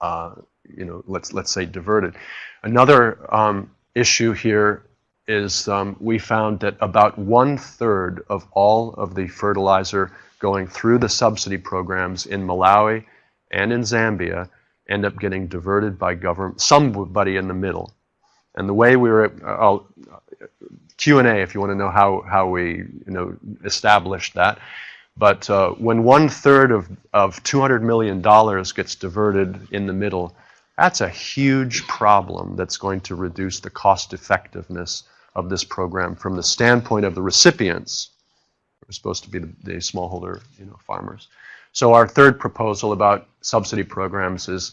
uh, you know, let's, let's say diverted. Another um, issue here is um, we found that about one third of all of the fertilizer going through the subsidy programs in Malawi and in Zambia end up getting diverted by government, somebody in the middle. And the way we were, I'll, Q&A if you want to know how, how we you know, established that. But uh, when one third of, of $200 million gets diverted in the middle, that's a huge problem that's going to reduce the cost effectiveness of this program from the standpoint of the recipients, who are supposed to be the, the smallholder you know, farmers. So our third proposal about subsidy programs is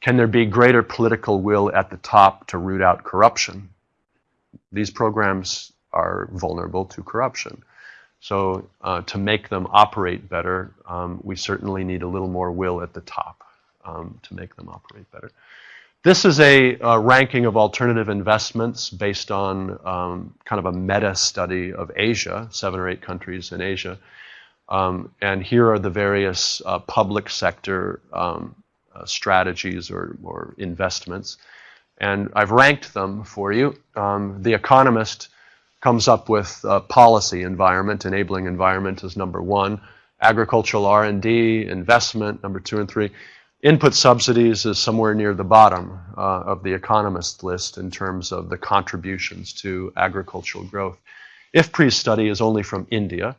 can there be greater political will at the top to root out corruption? These programs are vulnerable to corruption. So uh, to make them operate better, um, we certainly need a little more will at the top um, to make them operate better. This is a, a ranking of alternative investments based on um, kind of a meta study of Asia, seven or eight countries in Asia. Um, and here are the various uh, public sector um, uh, strategies or, or investments. And I've ranked them for you. Um, the Economist comes up with policy environment, enabling environment is number one. Agricultural R&D, investment, number two and three. Input subsidies is somewhere near the bottom uh, of the economist list in terms of the contributions to agricultural growth. IFPRI's study is only from India,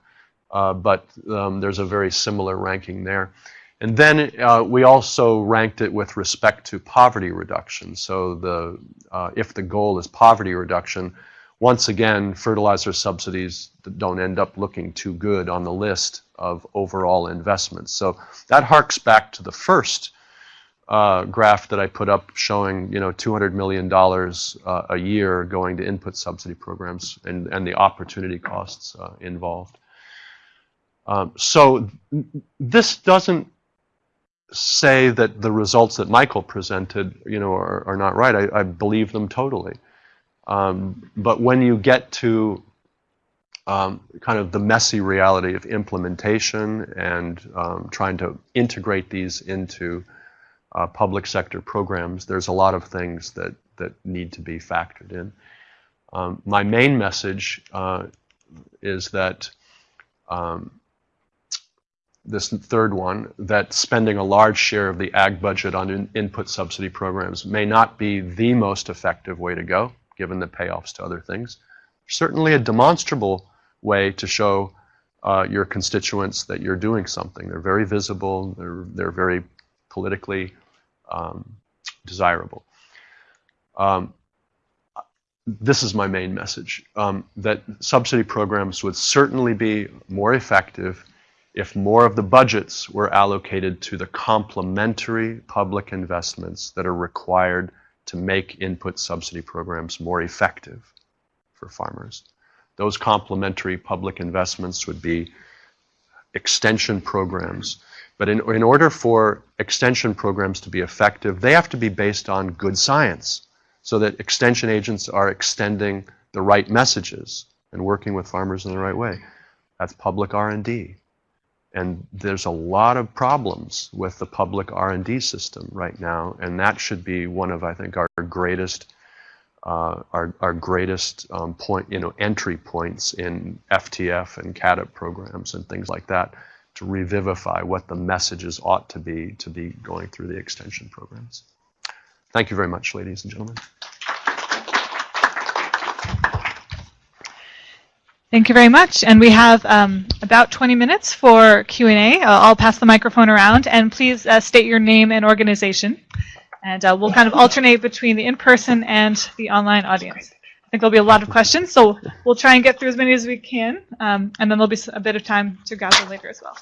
uh, but um, there's a very similar ranking there. And then uh, we also ranked it with respect to poverty reduction. So the, uh, if the goal is poverty reduction, once again, fertilizer subsidies don't end up looking too good on the list of overall investments. So that harks back to the first uh, graph that I put up showing, you know, $200 million uh, a year going to input subsidy programs and, and the opportunity costs uh, involved. Um, so this doesn't say that the results that Michael presented, you know, are, are not right. I, I believe them totally. Um, but when you get to um, kind of the messy reality of implementation and um, trying to integrate these into uh, public sector programs, there's a lot of things that, that need to be factored in. Um, my main message uh, is that um, this third one, that spending a large share of the ag budget on in input subsidy programs may not be the most effective way to go, given the payoffs to other things. Certainly a demonstrable way to show uh, your constituents that you're doing something. They're very visible. They're they're very politically um, desirable. Um, this is my main message: um, that subsidy programs would certainly be more effective if more of the budgets were allocated to the complementary public investments that are required to make input subsidy programs more effective for farmers. Those complementary public investments would be extension programs. But in, in order for extension programs to be effective, they have to be based on good science so that extension agents are extending the right messages and working with farmers in the right way. That's public R&D. And there's a lot of problems with the public R&D system right now, and that should be one of, I think, our greatest uh, our, our greatest um, point, you know, entry points in FTF and CAADP programs and things like that to revivify what the messages ought to be to be going through the extension programs. Thank you very much, ladies and gentlemen. Thank you very much. And we have um, about 20 minutes for Q&A. Uh, I'll pass the microphone around, and please uh, state your name and organization. And uh, we'll kind of alternate between the in-person and the online audience. I think there'll be a lot of questions, so we'll try and get through as many as we can, um, and then there'll be a bit of time to gather later as well.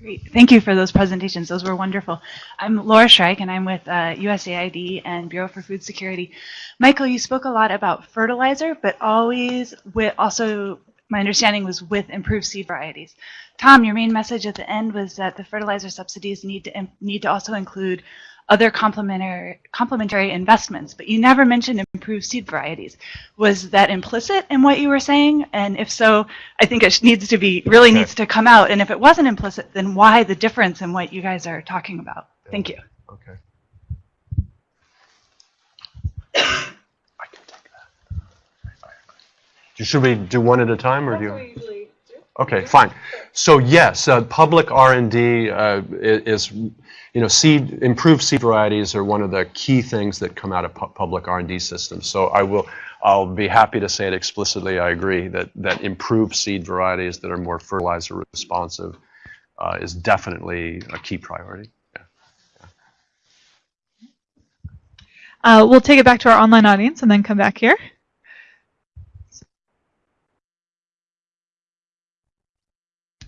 Great. Thank you for those presentations. Those were wonderful. I'm Laura Shrike, and I'm with uh, USAID and Bureau for Food Security. Michael, you spoke a lot about fertilizer, but always with also, my understanding was with improved seed varieties. Tom, your main message at the end was that the fertilizer subsidies need to need to also include other complementary complementary investments, but you never mentioned improved seed varieties. Was that implicit in what you were saying? And if so, I think it needs to be really Okay. needs to come out. And if it wasn't implicit, then why the difference in what you guys are talking about? Thank you. Okay. I can take that. Should we do one at a time, or do you? Okay, fine. So yes, uh, public R&D uh, i- is, you know, seed, improved seed varieties are one of the key things that come out of pu- public R&D systems. So I will, I'll be happy to say it explicitly. I agree that that improved seed varieties that are more fertilizer responsive uh, is definitely a key priority. Uh, we'll take it back to our online audience and then come back here.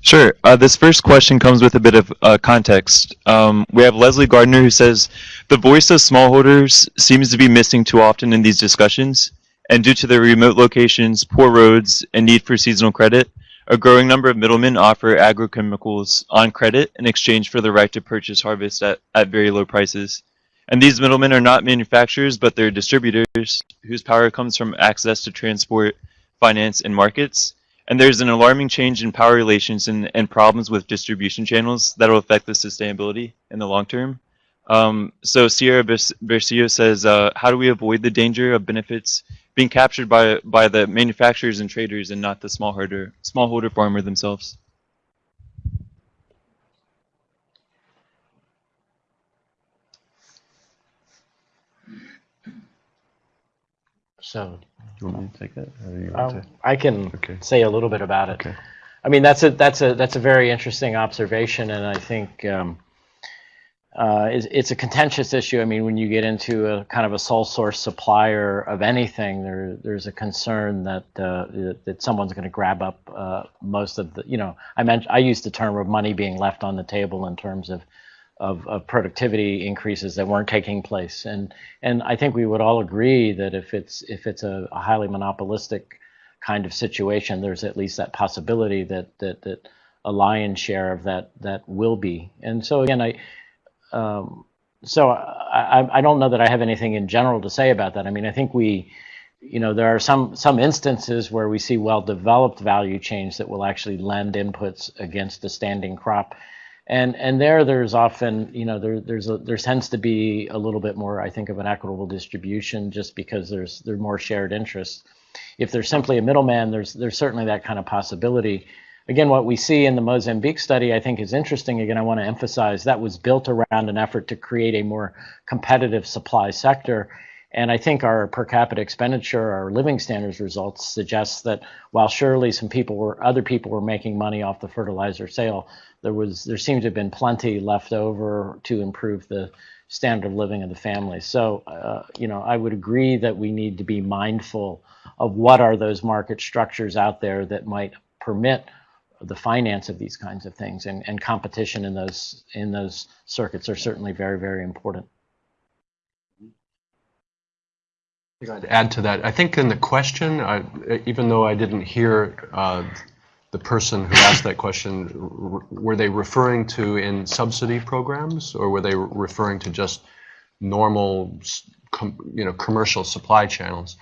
Sure. Uh, this first question comes with a bit of uh, context. Um, we have Leslie Gardner who says, the voice of smallholders seems to be missing too often in these discussions, and due to their remote locations, poor roads, and need for seasonal credit, a growing number of middlemen offer agrochemicals on credit in exchange for the right to purchase harvest at, at very low prices. And these middlemen are not manufacturers, but they're distributors whose power comes from access to transport, finance, and markets. And there's an alarming change in power relations and, and problems with distribution channels that will affect the sustainability in the long term. Um, so Sierra Bercio says, uh, how do we avoid the danger of benefits being captured by, by the manufacturers and traders and not the smallholder, smallholder farmer themselves? So do you want me to take that? Or you want um? I can Okay. say a little bit about it. Okay. I mean, that's a that's a that's a very interesting observation, and I think um, uh, it's, it's a contentious issue. I mean, when you get into a kind of a sole source supplier of anything, there there's a concern that uh, that, that someone's going to grab up uh, most of the. You know, I mentioned I used the term of money being left on the table in terms of. Of, of productivity increases that weren't taking place, and and I think we would all agree that if it's if it's a, a highly monopolistic kind of situation, there's at least that possibility that that that a lion's share of that that will be. And so again, I um, so I, I don't know that I have anything in general to say about that. I mean, I think we, you know, there are some some instances where we see well developed value chains that will actually lend inputs against the standing crop. And and there there's often you know there there's a, there tends to be a little bit more I think of an equitable distribution just because there's there more shared interests if there's simply a middleman, there's there's certainly that kind of possibility. Again, what we see in the Mozambique study, I think, is interesting. Again, I want to emphasize that was built around an effort to create a more competitive supply sector. And I think our per capita expenditure, our living standards results suggest that while surely some people were, other people were making money off the fertilizer sale, there was, there seemed to have been plenty left over to improve the standard of living of the family. So, uh, you know, I would agree that we need to be mindful of what are those market structures out there that might permit the finance of these kinds of things and, and competition in those in those circuits are certainly very very important I'd add to that. I think in the question, I, even though I didn't hear uh, the person who asked that question, were they referring to in subsidy programs, or were they referring to just normal, you know, commercial supply channels?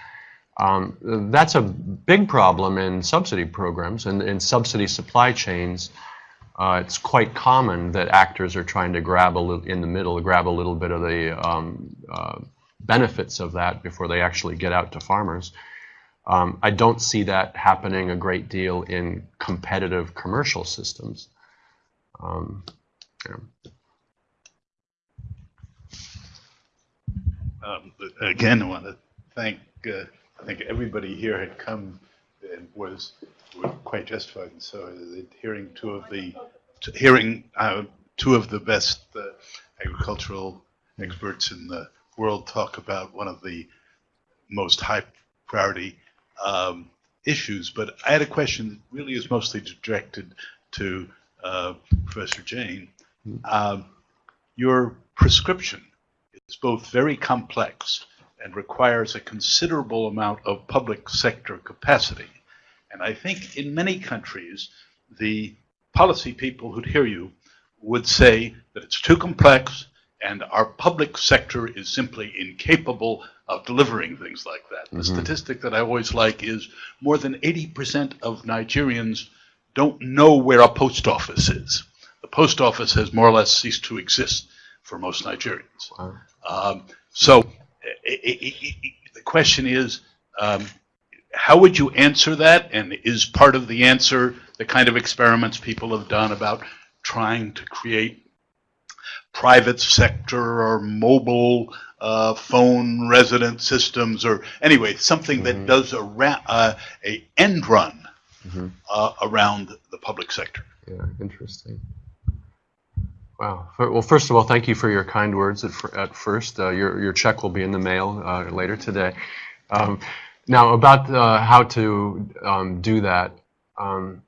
Um, that's a big problem in subsidy programs and in subsidy supply chains. Uh, it's quite common that actors are trying to grab a little in the middle, grab a little bit of the um, uh, benefits of that before they actually get out to farmers. Um, I don't see that happening a great deal in competitive commercial systems. Um, yeah. Um, again, I want to thank, uh, I think everybody here had come and was, quite justified. And so hearing two of the, hearing uh, two of the best uh, agricultural experts in the world talk about one of the most high priority um, issues. But I had a question that really is mostly directed to uh, Professor Jayne. Um, your prescription is both very complex and requires a considerable amount of public sector capacity. And I think in many countries, the policy people who'd hear you would say that it's too complex and our public sector is simply incapable of delivering things like that. The statistic that I always like is more than 80% of Nigerians don't know where a post office is. The post office has more or less ceased to exist for most Nigerians. Wow. Um, so i- i- i- i- the question is, um, how would you answer that? And is part of the answer the kind of experiments people have done about trying to create private sector or mobile uh, phone resident systems or anyway something that does a ra- uh, a end run Mhm. uh, around the public sector. Yeah, interesting. Wow. Well, first of all, thank you for your kind words at, at first. Uh, your, your check will be in the mail uh, later today. Um, now, about uh, how to um, do that, um,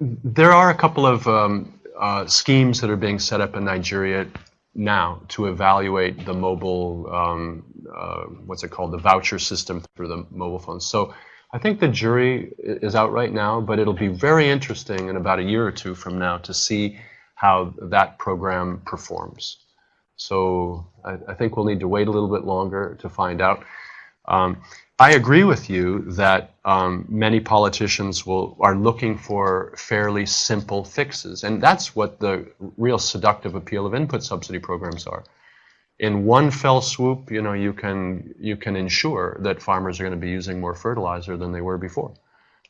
there are a couple of um, uh, schemes that are being set up in Nigeria now to evaluate the mobile, um, uh, what's it called, the voucher system through the mobile phones. So I think the jury is out right now, but it'll be very interesting in about a year or two from now to see how that program performs. So I, I think we'll need to wait a little bit longer to find out. Um, I agree with you that um, many politicians will are looking for fairly simple fixes, and that's what the real seductive appeal of input subsidy programs are. In one fell swoop, you know, you can you can ensure that farmers are going to be using more fertilizer than they were before.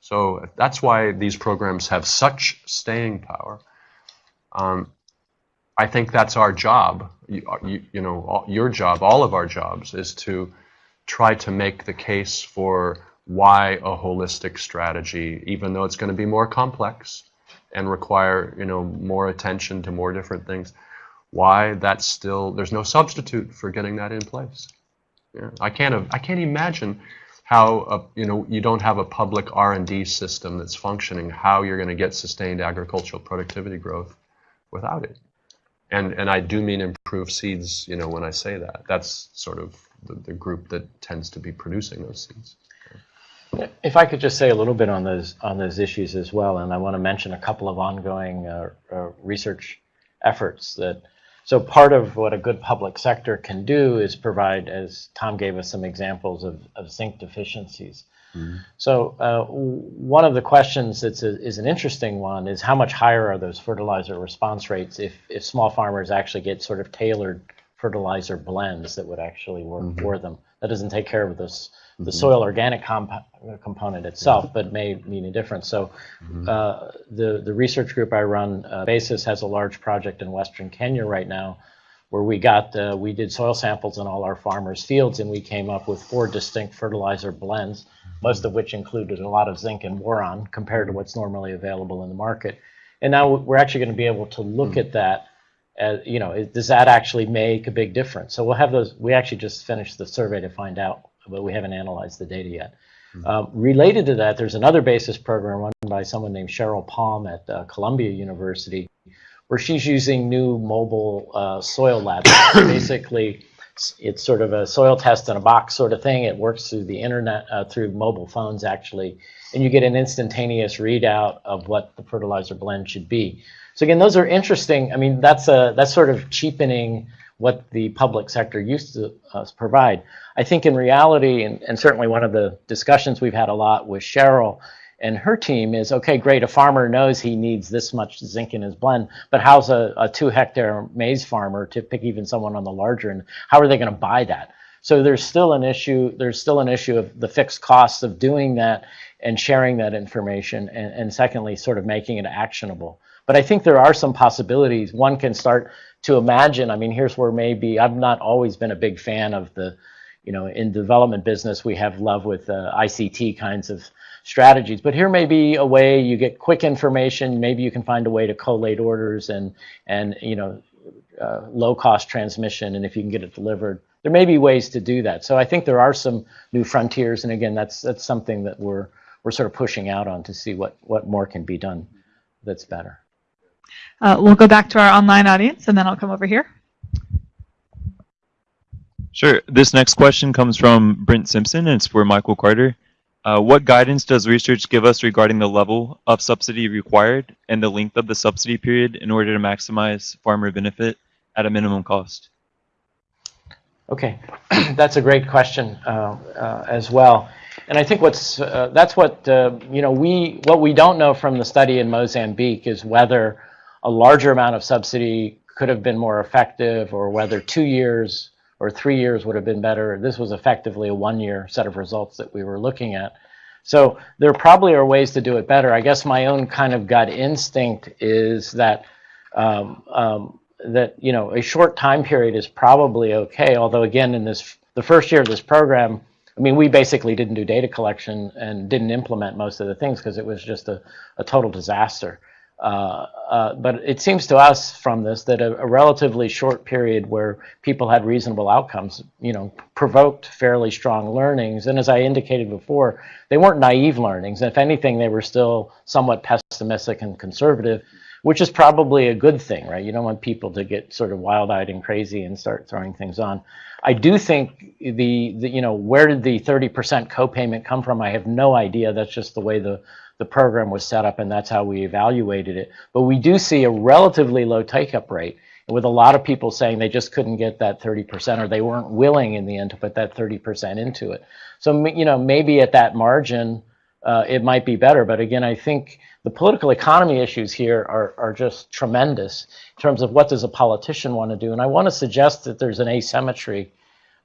So that's why these programs have such staying power. Um, I think that's our job. You, you, you know, all, your job, all of our jobs, is to try to make the case for why a holistic strategy, even though it's going to be more complex and require you know more attention to more different things, why that's still there's no substitute for getting that in place. Yeah. I can't I can't imagine how a, you know you don't have a public R&D system that's functioning how you're going to get sustained agricultural productivity growth without it. And and I do mean improve seeds, you know, when I say that. That's sort of the, the group that tends to be producing those seeds. If I could just say a little bit on those on those issues as well, and I want to mention a couple of ongoing uh, uh, research efforts that. So part of what a good public sector can do is provide, as Tom gave us some examples of, of zinc deficiencies. So uh, one of the questions that's is an interesting one is how much higher are those fertilizer response rates if, if small farmers actually get sort of tailored fertilizer blends that would actually work for them. That doesn't take care of this the soil organic comp- component itself, but may mean a difference. So uh, the the research group I run, uh, BASIS, has a large project in Western Kenya right now, where we got uh, we did soil samples in all our farmers' fields, and we came up with four distinct fertilizer blends, most of which included a lot of zinc and boron compared to what's normally available in the market. And now we're actually going to be able to look at that. As, you know, is- does that actually make a big difference? So we'll have those. We actually just finished the survey to find out, but we haven't analyzed the data yet. Um, related to that, there's another BASIS program run by someone named Cheryl Palm at uh, Columbia University, where she's using new mobile uh, soil labs. *coughs* Basically, it's sort of a soil test in a box sort of thing. It works through the internet, uh, through mobile phones actually, and you get an instantaneous readout of what the fertilizer blend should be. So again, those are interesting. I mean, that's a that's sort of cheapening what the public sector used to uh, provide. I think in reality, and, and certainly one of the discussions we've had a lot with Cheryl and her team is, okay, great, a farmer knows he needs this much zinc in his blend, but how's a, a two hectare maize farmer, to pick even someone on the larger end, how are they going to buy that? So there's still an issue, there's still an issue of the fixed costs of doing that and sharing that information, and, and secondly, sort of making it actionable. But I think there are some possibilities. One can start to imagine. I mean, here's where maybe I've not always been a big fan of the, you know, in development business we have love with uh, ICT kinds of strategies. But here may be a way you get quick information. Maybe you can find a way to collate orders and and you know, uh, low cost transmission. And if you can get it delivered, there may be ways to do that. So I think there are some new frontiers. And again, that's that's something that we're we're sort of pushing out on to see what what more can be done that's better. Uh, we'll go back to our online audience, and then I'll come over here. Sure. This next question comes from Brent Simpson, and it's for Michael Carter. Uh, what guidance does research give us regarding the level of subsidy required and the length of the subsidy period in order to maximize farmer benefit at a minimum cost? Okay, *clears throat* that's a great question uh, uh, as well. And I think what's uh, that's what uh, you know we what we don't know from the study in Mozambique is whether a larger amount of subsidy could have been more effective, or whether two years or three years would have been better. This was effectively a one-year set of results that we were looking at. So there probably are ways to do it better. I guess my own kind of gut instinct is that um, um, that you know a short time period is probably okay. Although again, in this the first year of this program, I mean, we basically didn't do data collection and didn't implement most of the things because it was just a, a total disaster. Uh, uh, but it seems to us from this that a, a relatively short period where people had reasonable outcomes, you know, provoked fairly strong learnings. And as I indicated before, they weren't naive learnings. If anything, they were still somewhat pessimistic and conservative, which is probably a good thing, right? You don't want people to get sort of wild-eyed and crazy and start throwing things on. I do think the, the you know, where did the 30% copayment come from? I have no idea. That's just the way the the program was set up, and that's how we evaluated it. But we do see a relatively low take-up rate, with a lot of people saying they just couldn't get that 30%, or they weren't willing in the end to put that 30% into it. So you know, maybe at that margin, uh, it might be better. But again, I think the political economy issues here are are just tremendous in terms of what does a politician want to do. And I want to suggest that there's an asymmetry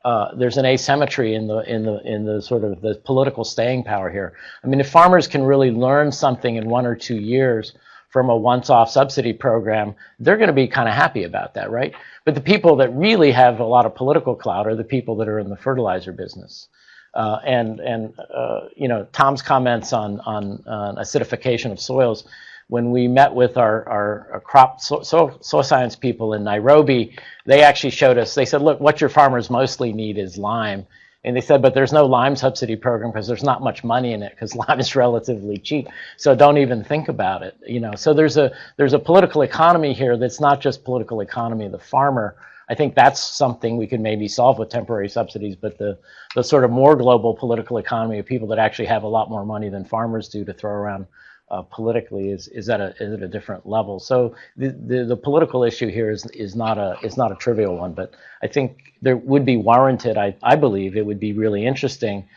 uh, there's an asymmetry in the in the in the sort of the political staying power here. I mean, if farmers can really learn something in one or two years from a once-off subsidy program, they're going to be kind of happy about that, right? But the people that really have a lot of political clout are the people that are in the fertilizer business. Uh, and and uh, you know Tom's comments on on on acidification of soils. When we met with our our, our crop so, so, soil science people in Nairobi, they actually showed us. They said, "Look, what your farmers mostly need is lime." And they said, but there's no lime subsidy program because there's not much money in it because *laughs* lime is relatively cheap. So don't even think about it. You know, so there's a there's a political economy here that's not just political economy of the farmer. I think that's something we could maybe solve with temporary subsidies, but the the sort of more global political economy of people that actually have a lot more money than farmers do to throw around uh, politically is is at a is at a different level. So the, the the political issue here is is not a is not a trivial one, but I think there would be warranted. I I believe it would be really interesting.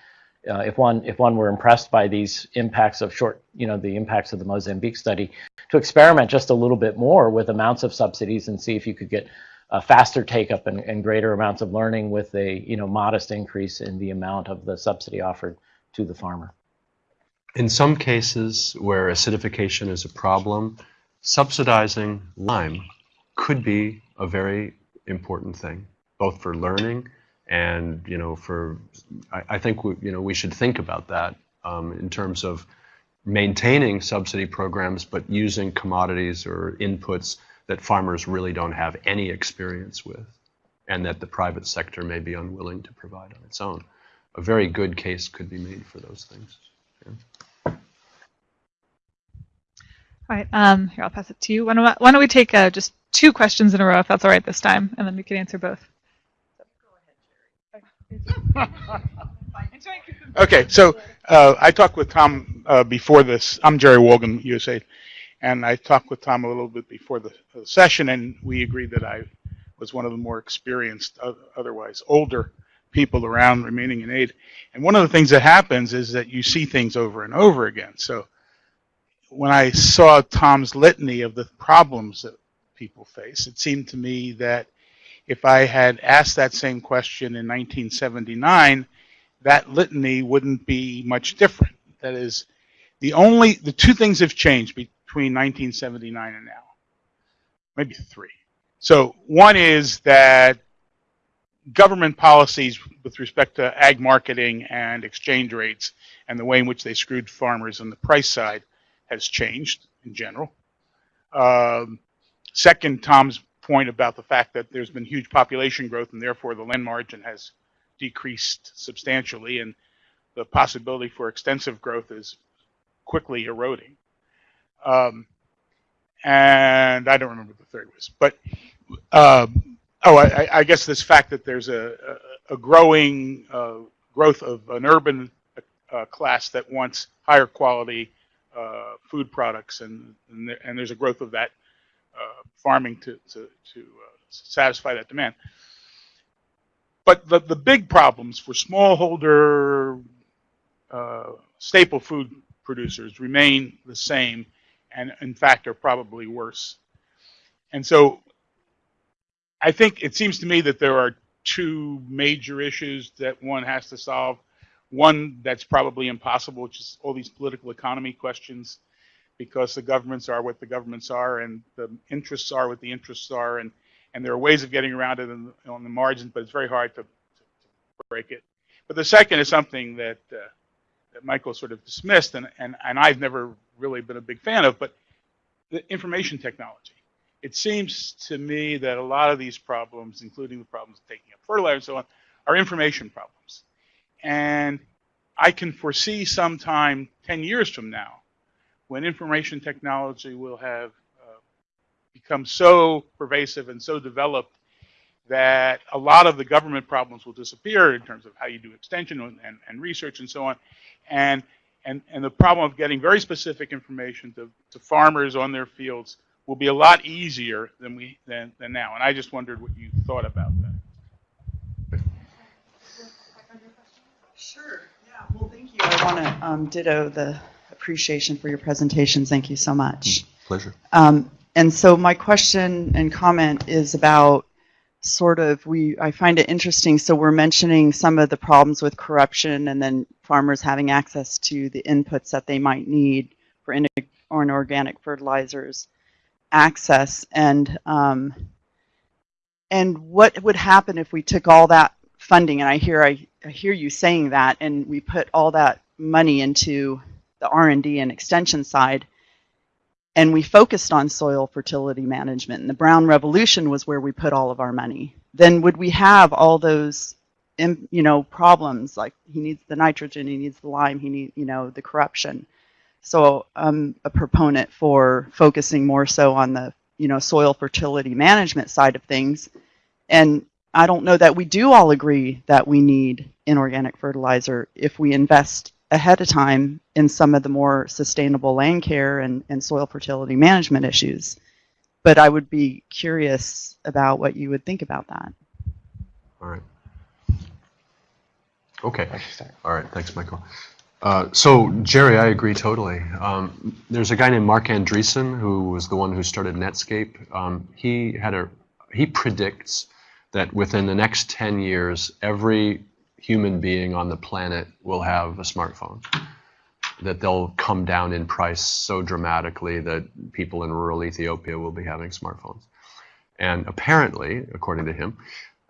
Uh, if one if one were impressed by these impacts of short, you know, the impacts of the Mozambique study, to experiment just a little bit more with amounts of subsidies and see if you could get a faster take up and, and greater amounts of learning with a you know modest increase in the amount of the subsidy offered to the farmer. In some cases where acidification is a problem, subsidizing lime could be a very important thing, both for learning and you know for I, I think we, you know we should think about that um, in terms of maintaining subsidy programs, but using commodities or inputs that farmers really don't have any experience with, and that the private sector may be unwilling to provide on its own. A very good case could be made for those things. Yeah. All right, um, here, I'll pass it to you. Why don't, why don't we take uh, just two questions in a row, if that's all right this time, and then we can answer both. Okay, so uh, I talked with Tom uh, before this. I'm Jerry Wolgin, USA, and I talked with Tom a little bit before the, session, and we agreed that I was one of the more experienced, otherwise older people around remaining in aid. And one of the things that happens is that you see things over and over again. So when I saw Tom's litany of the problems that people face, it seemed to me that if I had asked that same question in 1979, that litany wouldn't be much different. That is, the only the two things have changed between 1979 and now, maybe three. So one is that government policies with respect to ag marketing and exchange rates and the way in which they screwed farmers on the price side has changed in general. Um, second, Tom's point about the fact that there's been huge population growth and therefore the land margin has decreased substantially and the possibility for extensive growth is quickly eroding. Um, and I don't remember the third was, but um, oh, I, I, guess this fact that there's a, a, a growing uh, growth of an urban uh, class that wants higher quality uh, food products, and and, there, and, there's a growth of that uh, farming to to, to uh, satisfy that demand. But the, the big problems for smallholder uh, staple food producers remain the same, and in fact are probably worse. And so I think it seems to me that there are two major issues that one has to solve. One that's probably impossible, which is all these political economy questions, because the governments are what the governments are, and the interests are what the interests are, and and there are ways of getting around it in, on the margins, but it's very hard to, to, break it. But the second is something that uh, that Michael sort of dismissed, and, and and I've never really been a big fan of, but the information technology. It seems to me that a lot of these problems, including the problems of taking up fertilizer and so on, are information problems. And I can foresee sometime 10 years from now when information technology will have uh, become so pervasive and so developed that a lot of the government problems will disappear in terms of how you do extension and, and, and research and so on. And, and, and the problem of getting very specific information to, to farmers on their fields will be a lot easier than we than, than now. And I just wondered what you thought about that. Sure. Yeah. Well, thank you. I want to um, ditto the appreciation for your presentation. Thank you so much. Pleasure. Um, and so my question and comment is about sort of we I find it interesting. So we're mentioning some of the problems with corruption and then farmers having access to the inputs that they might need for in, on organic fertilizers access and um, and what would happen if we took all that funding and I hear I, I hear you saying that and we put all that money into the R&D and extension side and we focused on soil fertility management and the brown revolution was where we put all of our money. Then would we have all those you know problems like he needs the nitrogen he needs the lime he needs you know the corruption. So i'm a proponent for focusing more so on the you know soil fertility management side of things. And i don't know that we do all agree that we need inorganic fertilizer if we invest ahead of time in some of the more sustainable land care and, and soil fertility management issues but i would be curious about what you would think about that All right. Okay. All right. Thanks, Michael. Uh, so, Jerry, I agree totally. Um, there's a guy named Marc Andreessen who was the one who started Netscape. Um, he had a he predicts that within the next 10 years, every human being on the planet will have a smartphone. That they'll come down in price so dramatically that people in rural Ethiopia will be having smartphones. And apparently, according to him,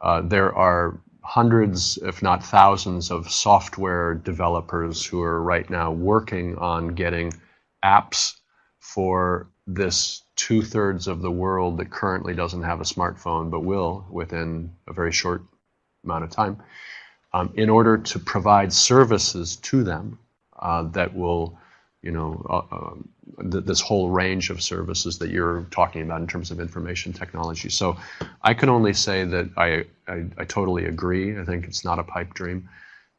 uh, there are hundreds, if not thousands, of software developers who are right now working on getting apps for this two thirds of the world that currently doesn't have a smartphone but will within a very short amount of time, um, in order to provide services to them uh, that will, you know, uh, um, th- this whole range of services that you're talking about in terms of information technology. So I can only say that I, I, I totally agree. I think it's not a pipe dream.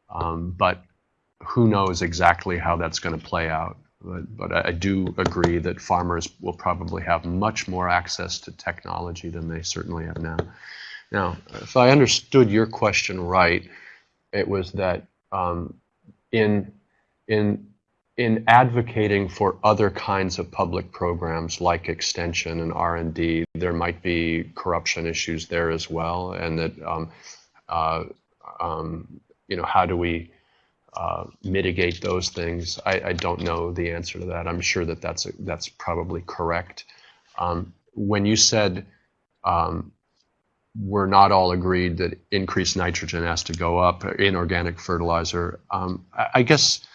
Um, but who knows exactly how that's going to play out. But, but I do agree that farmers will probably have much more access to technology than they certainly have now. Now, if I understood your question right, it was that um, in in in advocating for other kinds of public programs like extension and R&D, there might be corruption issues there as well, and that um, uh, um, you know how do we uh, mitigate those things? I, I, don't know the answer to that. I'm sure that that's a, that's probably correct. Um, when you said um, we're not all agreed that increased nitrogen has to go up in organic fertilizer, um, I, I guess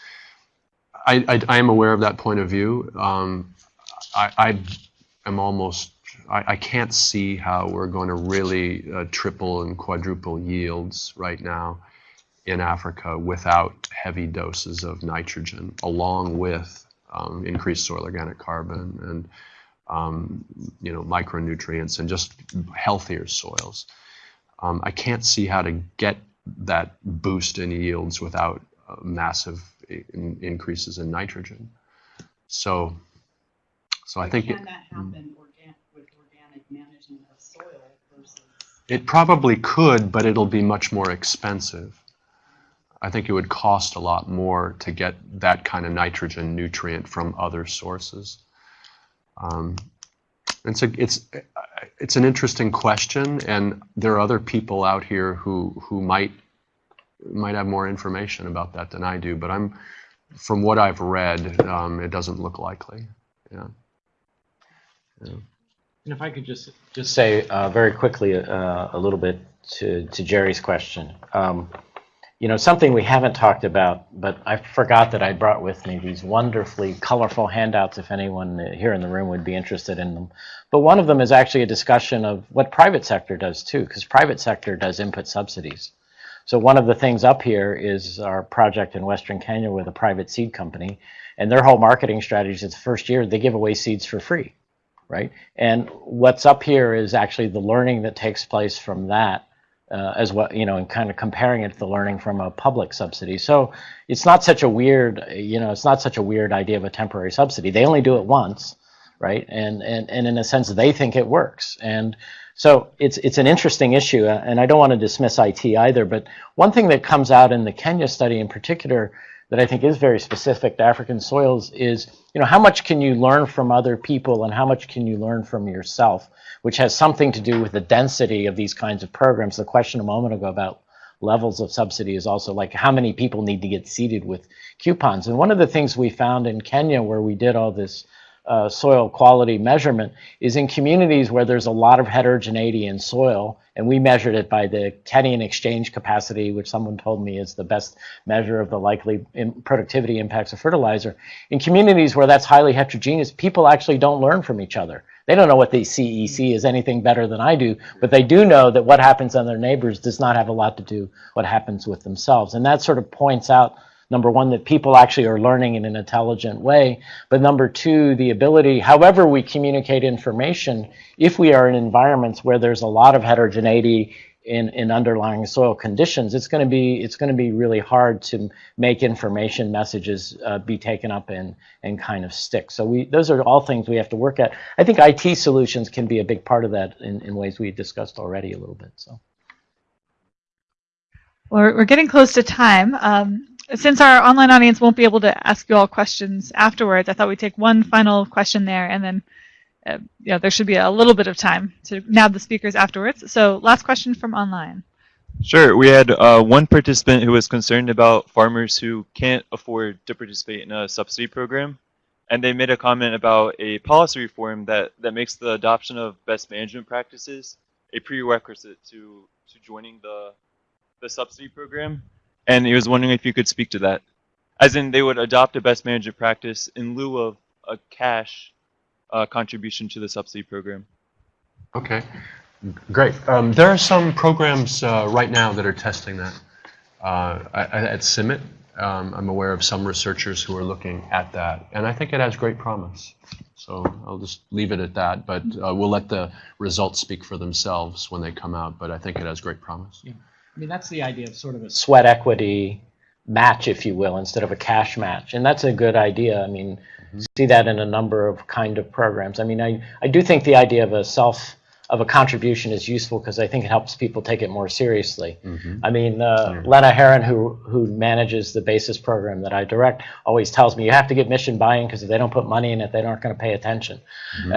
I, I, I am aware of that point of view. Um, I, am almost, I, I can't see how we're going to really uh, triple and quadruple yields right now in Africa without heavy doses of nitrogen, along with um, increased soil organic carbon and um, you know micronutrients and just healthier soils. Um, I can't see how to get that boost in yields without uh, massive in, increases in nitrogen. So, so I think can it, that happen organ- with organic management of soil versus it probably could, but it'll be much more expensive. I think it would cost a lot more to get that kind of nitrogen nutrient from other sources. Um, it's a, it's it's an interesting question, and there are other people out here who who might might have more information about that than I do. But I'm from what I've read, um, it doesn't look likely. Yeah. yeah. And if I could just just say uh, very quickly uh, a little bit to to Jerry's question. Um, you know, something we haven't talked about, but I forgot that I brought with me these wonderfully colorful handouts if anyone here in the room would be interested in them. But one of them is actually a discussion of what private sector does too, because private sector does input subsidies. So one of the things up here is our project in Western Kenya with a private seed company, and their whole marketing strategy is the first year they give away seeds for free, right? And what's up here is actually the learning that takes place from that uh, as well, you know, and kind of comparing it to the learning from a public subsidy. So it's not such a weird, you know, it's not such a weird idea of a temporary subsidy. They only do it once, right? And and and in a sense, they think it works. And so it's it's an interesting issue, uh, and I don't want to dismiss IT either. But one thing that comes out in the Kenya study, in particular, that I think is very specific to African soils is, you know, how much can you learn from other people, and how much can you learn from yourself? which has something to do with the density of these kinds of programs. The question a moment ago about levels of subsidy is also like how many people need to get seeded with coupons. And one of the things we found in Kenya where we did all this uh, soil quality measurement is in communities where there's a lot of heterogeneity in soil, and we measured it by the cation exchange capacity, which someone told me is the best measure of the likely productivity impacts of fertilizer. In communities where that's highly heterogeneous, people actually don't learn from each other. They don't know what the CEC is anything better than I do, but they do know that what happens on their neighbors does not have a lot to do what happens with themselves. And that sort of points out number one that people actually are learning in an intelligent way. But number two the ability however we communicate information if we are in environments where there's a lot of heterogeneity in, in underlying soil conditions it's going to be it's going to be really hard to make information messages uh, be taken up and and kind of stick so we those are all things we have to work at. I think it solutions can be a big part of that in, in ways we discussed already a little bit so. We're, we're getting close to time. Um, since our online audience won't be able to ask you all questions afterwards, I thought we'd take one final question there, and then uh, there should be a little bit of time to nab the speakers afterwards. So last question from online. Sure. We had uh, one participant who was concerned about farmers who can't afford to participate in a subsidy program. And they made a comment about a policy reform that, that makes the adoption of best management practices a prerequisite to, to joining the, the subsidy program. And he was wondering if you could speak to that. As in, they would adopt a best management practice in lieu of a cash uh, contribution to the subsidy program. Okay, great. Um, there are some programs uh, right now that are testing that. Uh, I- I- at CIMMYT, um, I'm aware of some researchers who are looking at that, and I think it has great promise. So I'll just leave it at that, but uh, we'll let the results speak for themselves when they come out, but I think it has great promise. I mean, that's the idea of sort of a sweat equity match, if you will, instead of a cash match. And that's a good idea. I mean, mm-hmm. see that in a number of kind of programs. I mean, I, I do think the idea of a self, of a contribution is useful because I think it helps people take it more seriously. I mean, uh, Lena Heron, who, who manages the BASIS program that I direct, always tells me you have to get mission buy-in because if they don't put money in it, they aren't going to pay attention. *laughs* *laughs*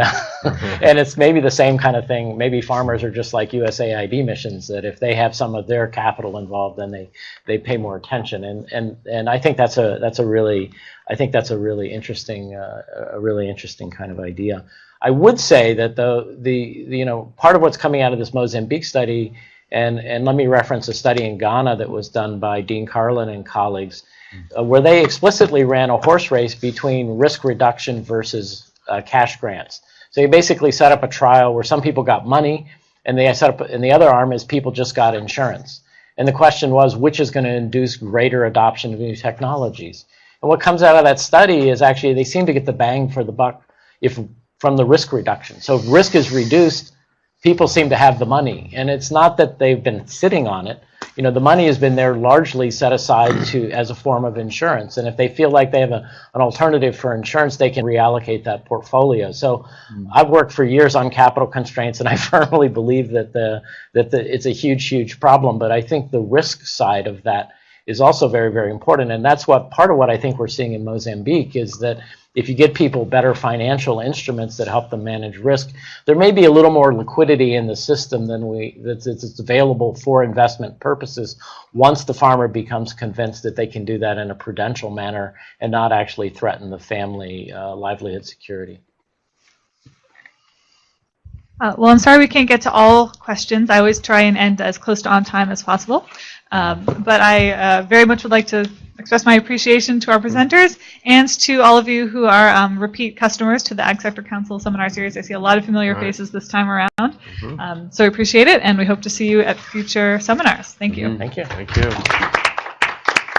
and it's maybe the same kind of thing. Maybe farmers are just like USAID missions that if they have some of their capital involved, then they, they pay more attention. And, and, and I think that's a, that's a really, I think that's a really interesting, uh, a really interesting kind of idea. I would say that the, the, the, you know, part of what's coming out of this Mozambique study, and, and let me reference a study in Ghana that was done by Dean Karlan and colleagues, uh, where they explicitly ran a horse race between risk reduction versus uh, cash grants. So you basically set up a trial where some people got money, and they set up, and the other arm is people just got insurance. And the question was, which is going to induce greater adoption of new technologies? And what comes out of that study is actually they seem to get the bang for the buck if from the risk reduction. So if risk is reduced, people seem to have the money. And it's not that they've been sitting on it. You know, the money has been there largely set aside to as a form of insurance. And if they feel like they have a, an alternative for insurance, they can reallocate that portfolio. So hmm. I've worked for years on capital constraints, and I *laughs* firmly believe that the that the, it's a huge, huge problem. But I think the risk side of that is also very, very important. And that's what part of what I think we're seeing in Mozambique is that if you get people better financial instruments that help them manage risk, there may be a little more liquidity in the system than we that's, that's available for investment purposes once the farmer becomes convinced that they can do that in a prudential manner and not actually threaten the family uh, livelihood security. Uh, well, I'm sorry we can't get to all questions. I always try and end as close to on time as possible. Um, but I uh, very much would like to express my appreciation to our presenters and to all of you who are um, repeat customers to the Ag Sector Council seminar series. I see a lot of familiar Right. faces this time around. Mhm. Um, so we appreciate it, and we hope to see you at future seminars. Thank you. Mhm. Thank you. Thank you.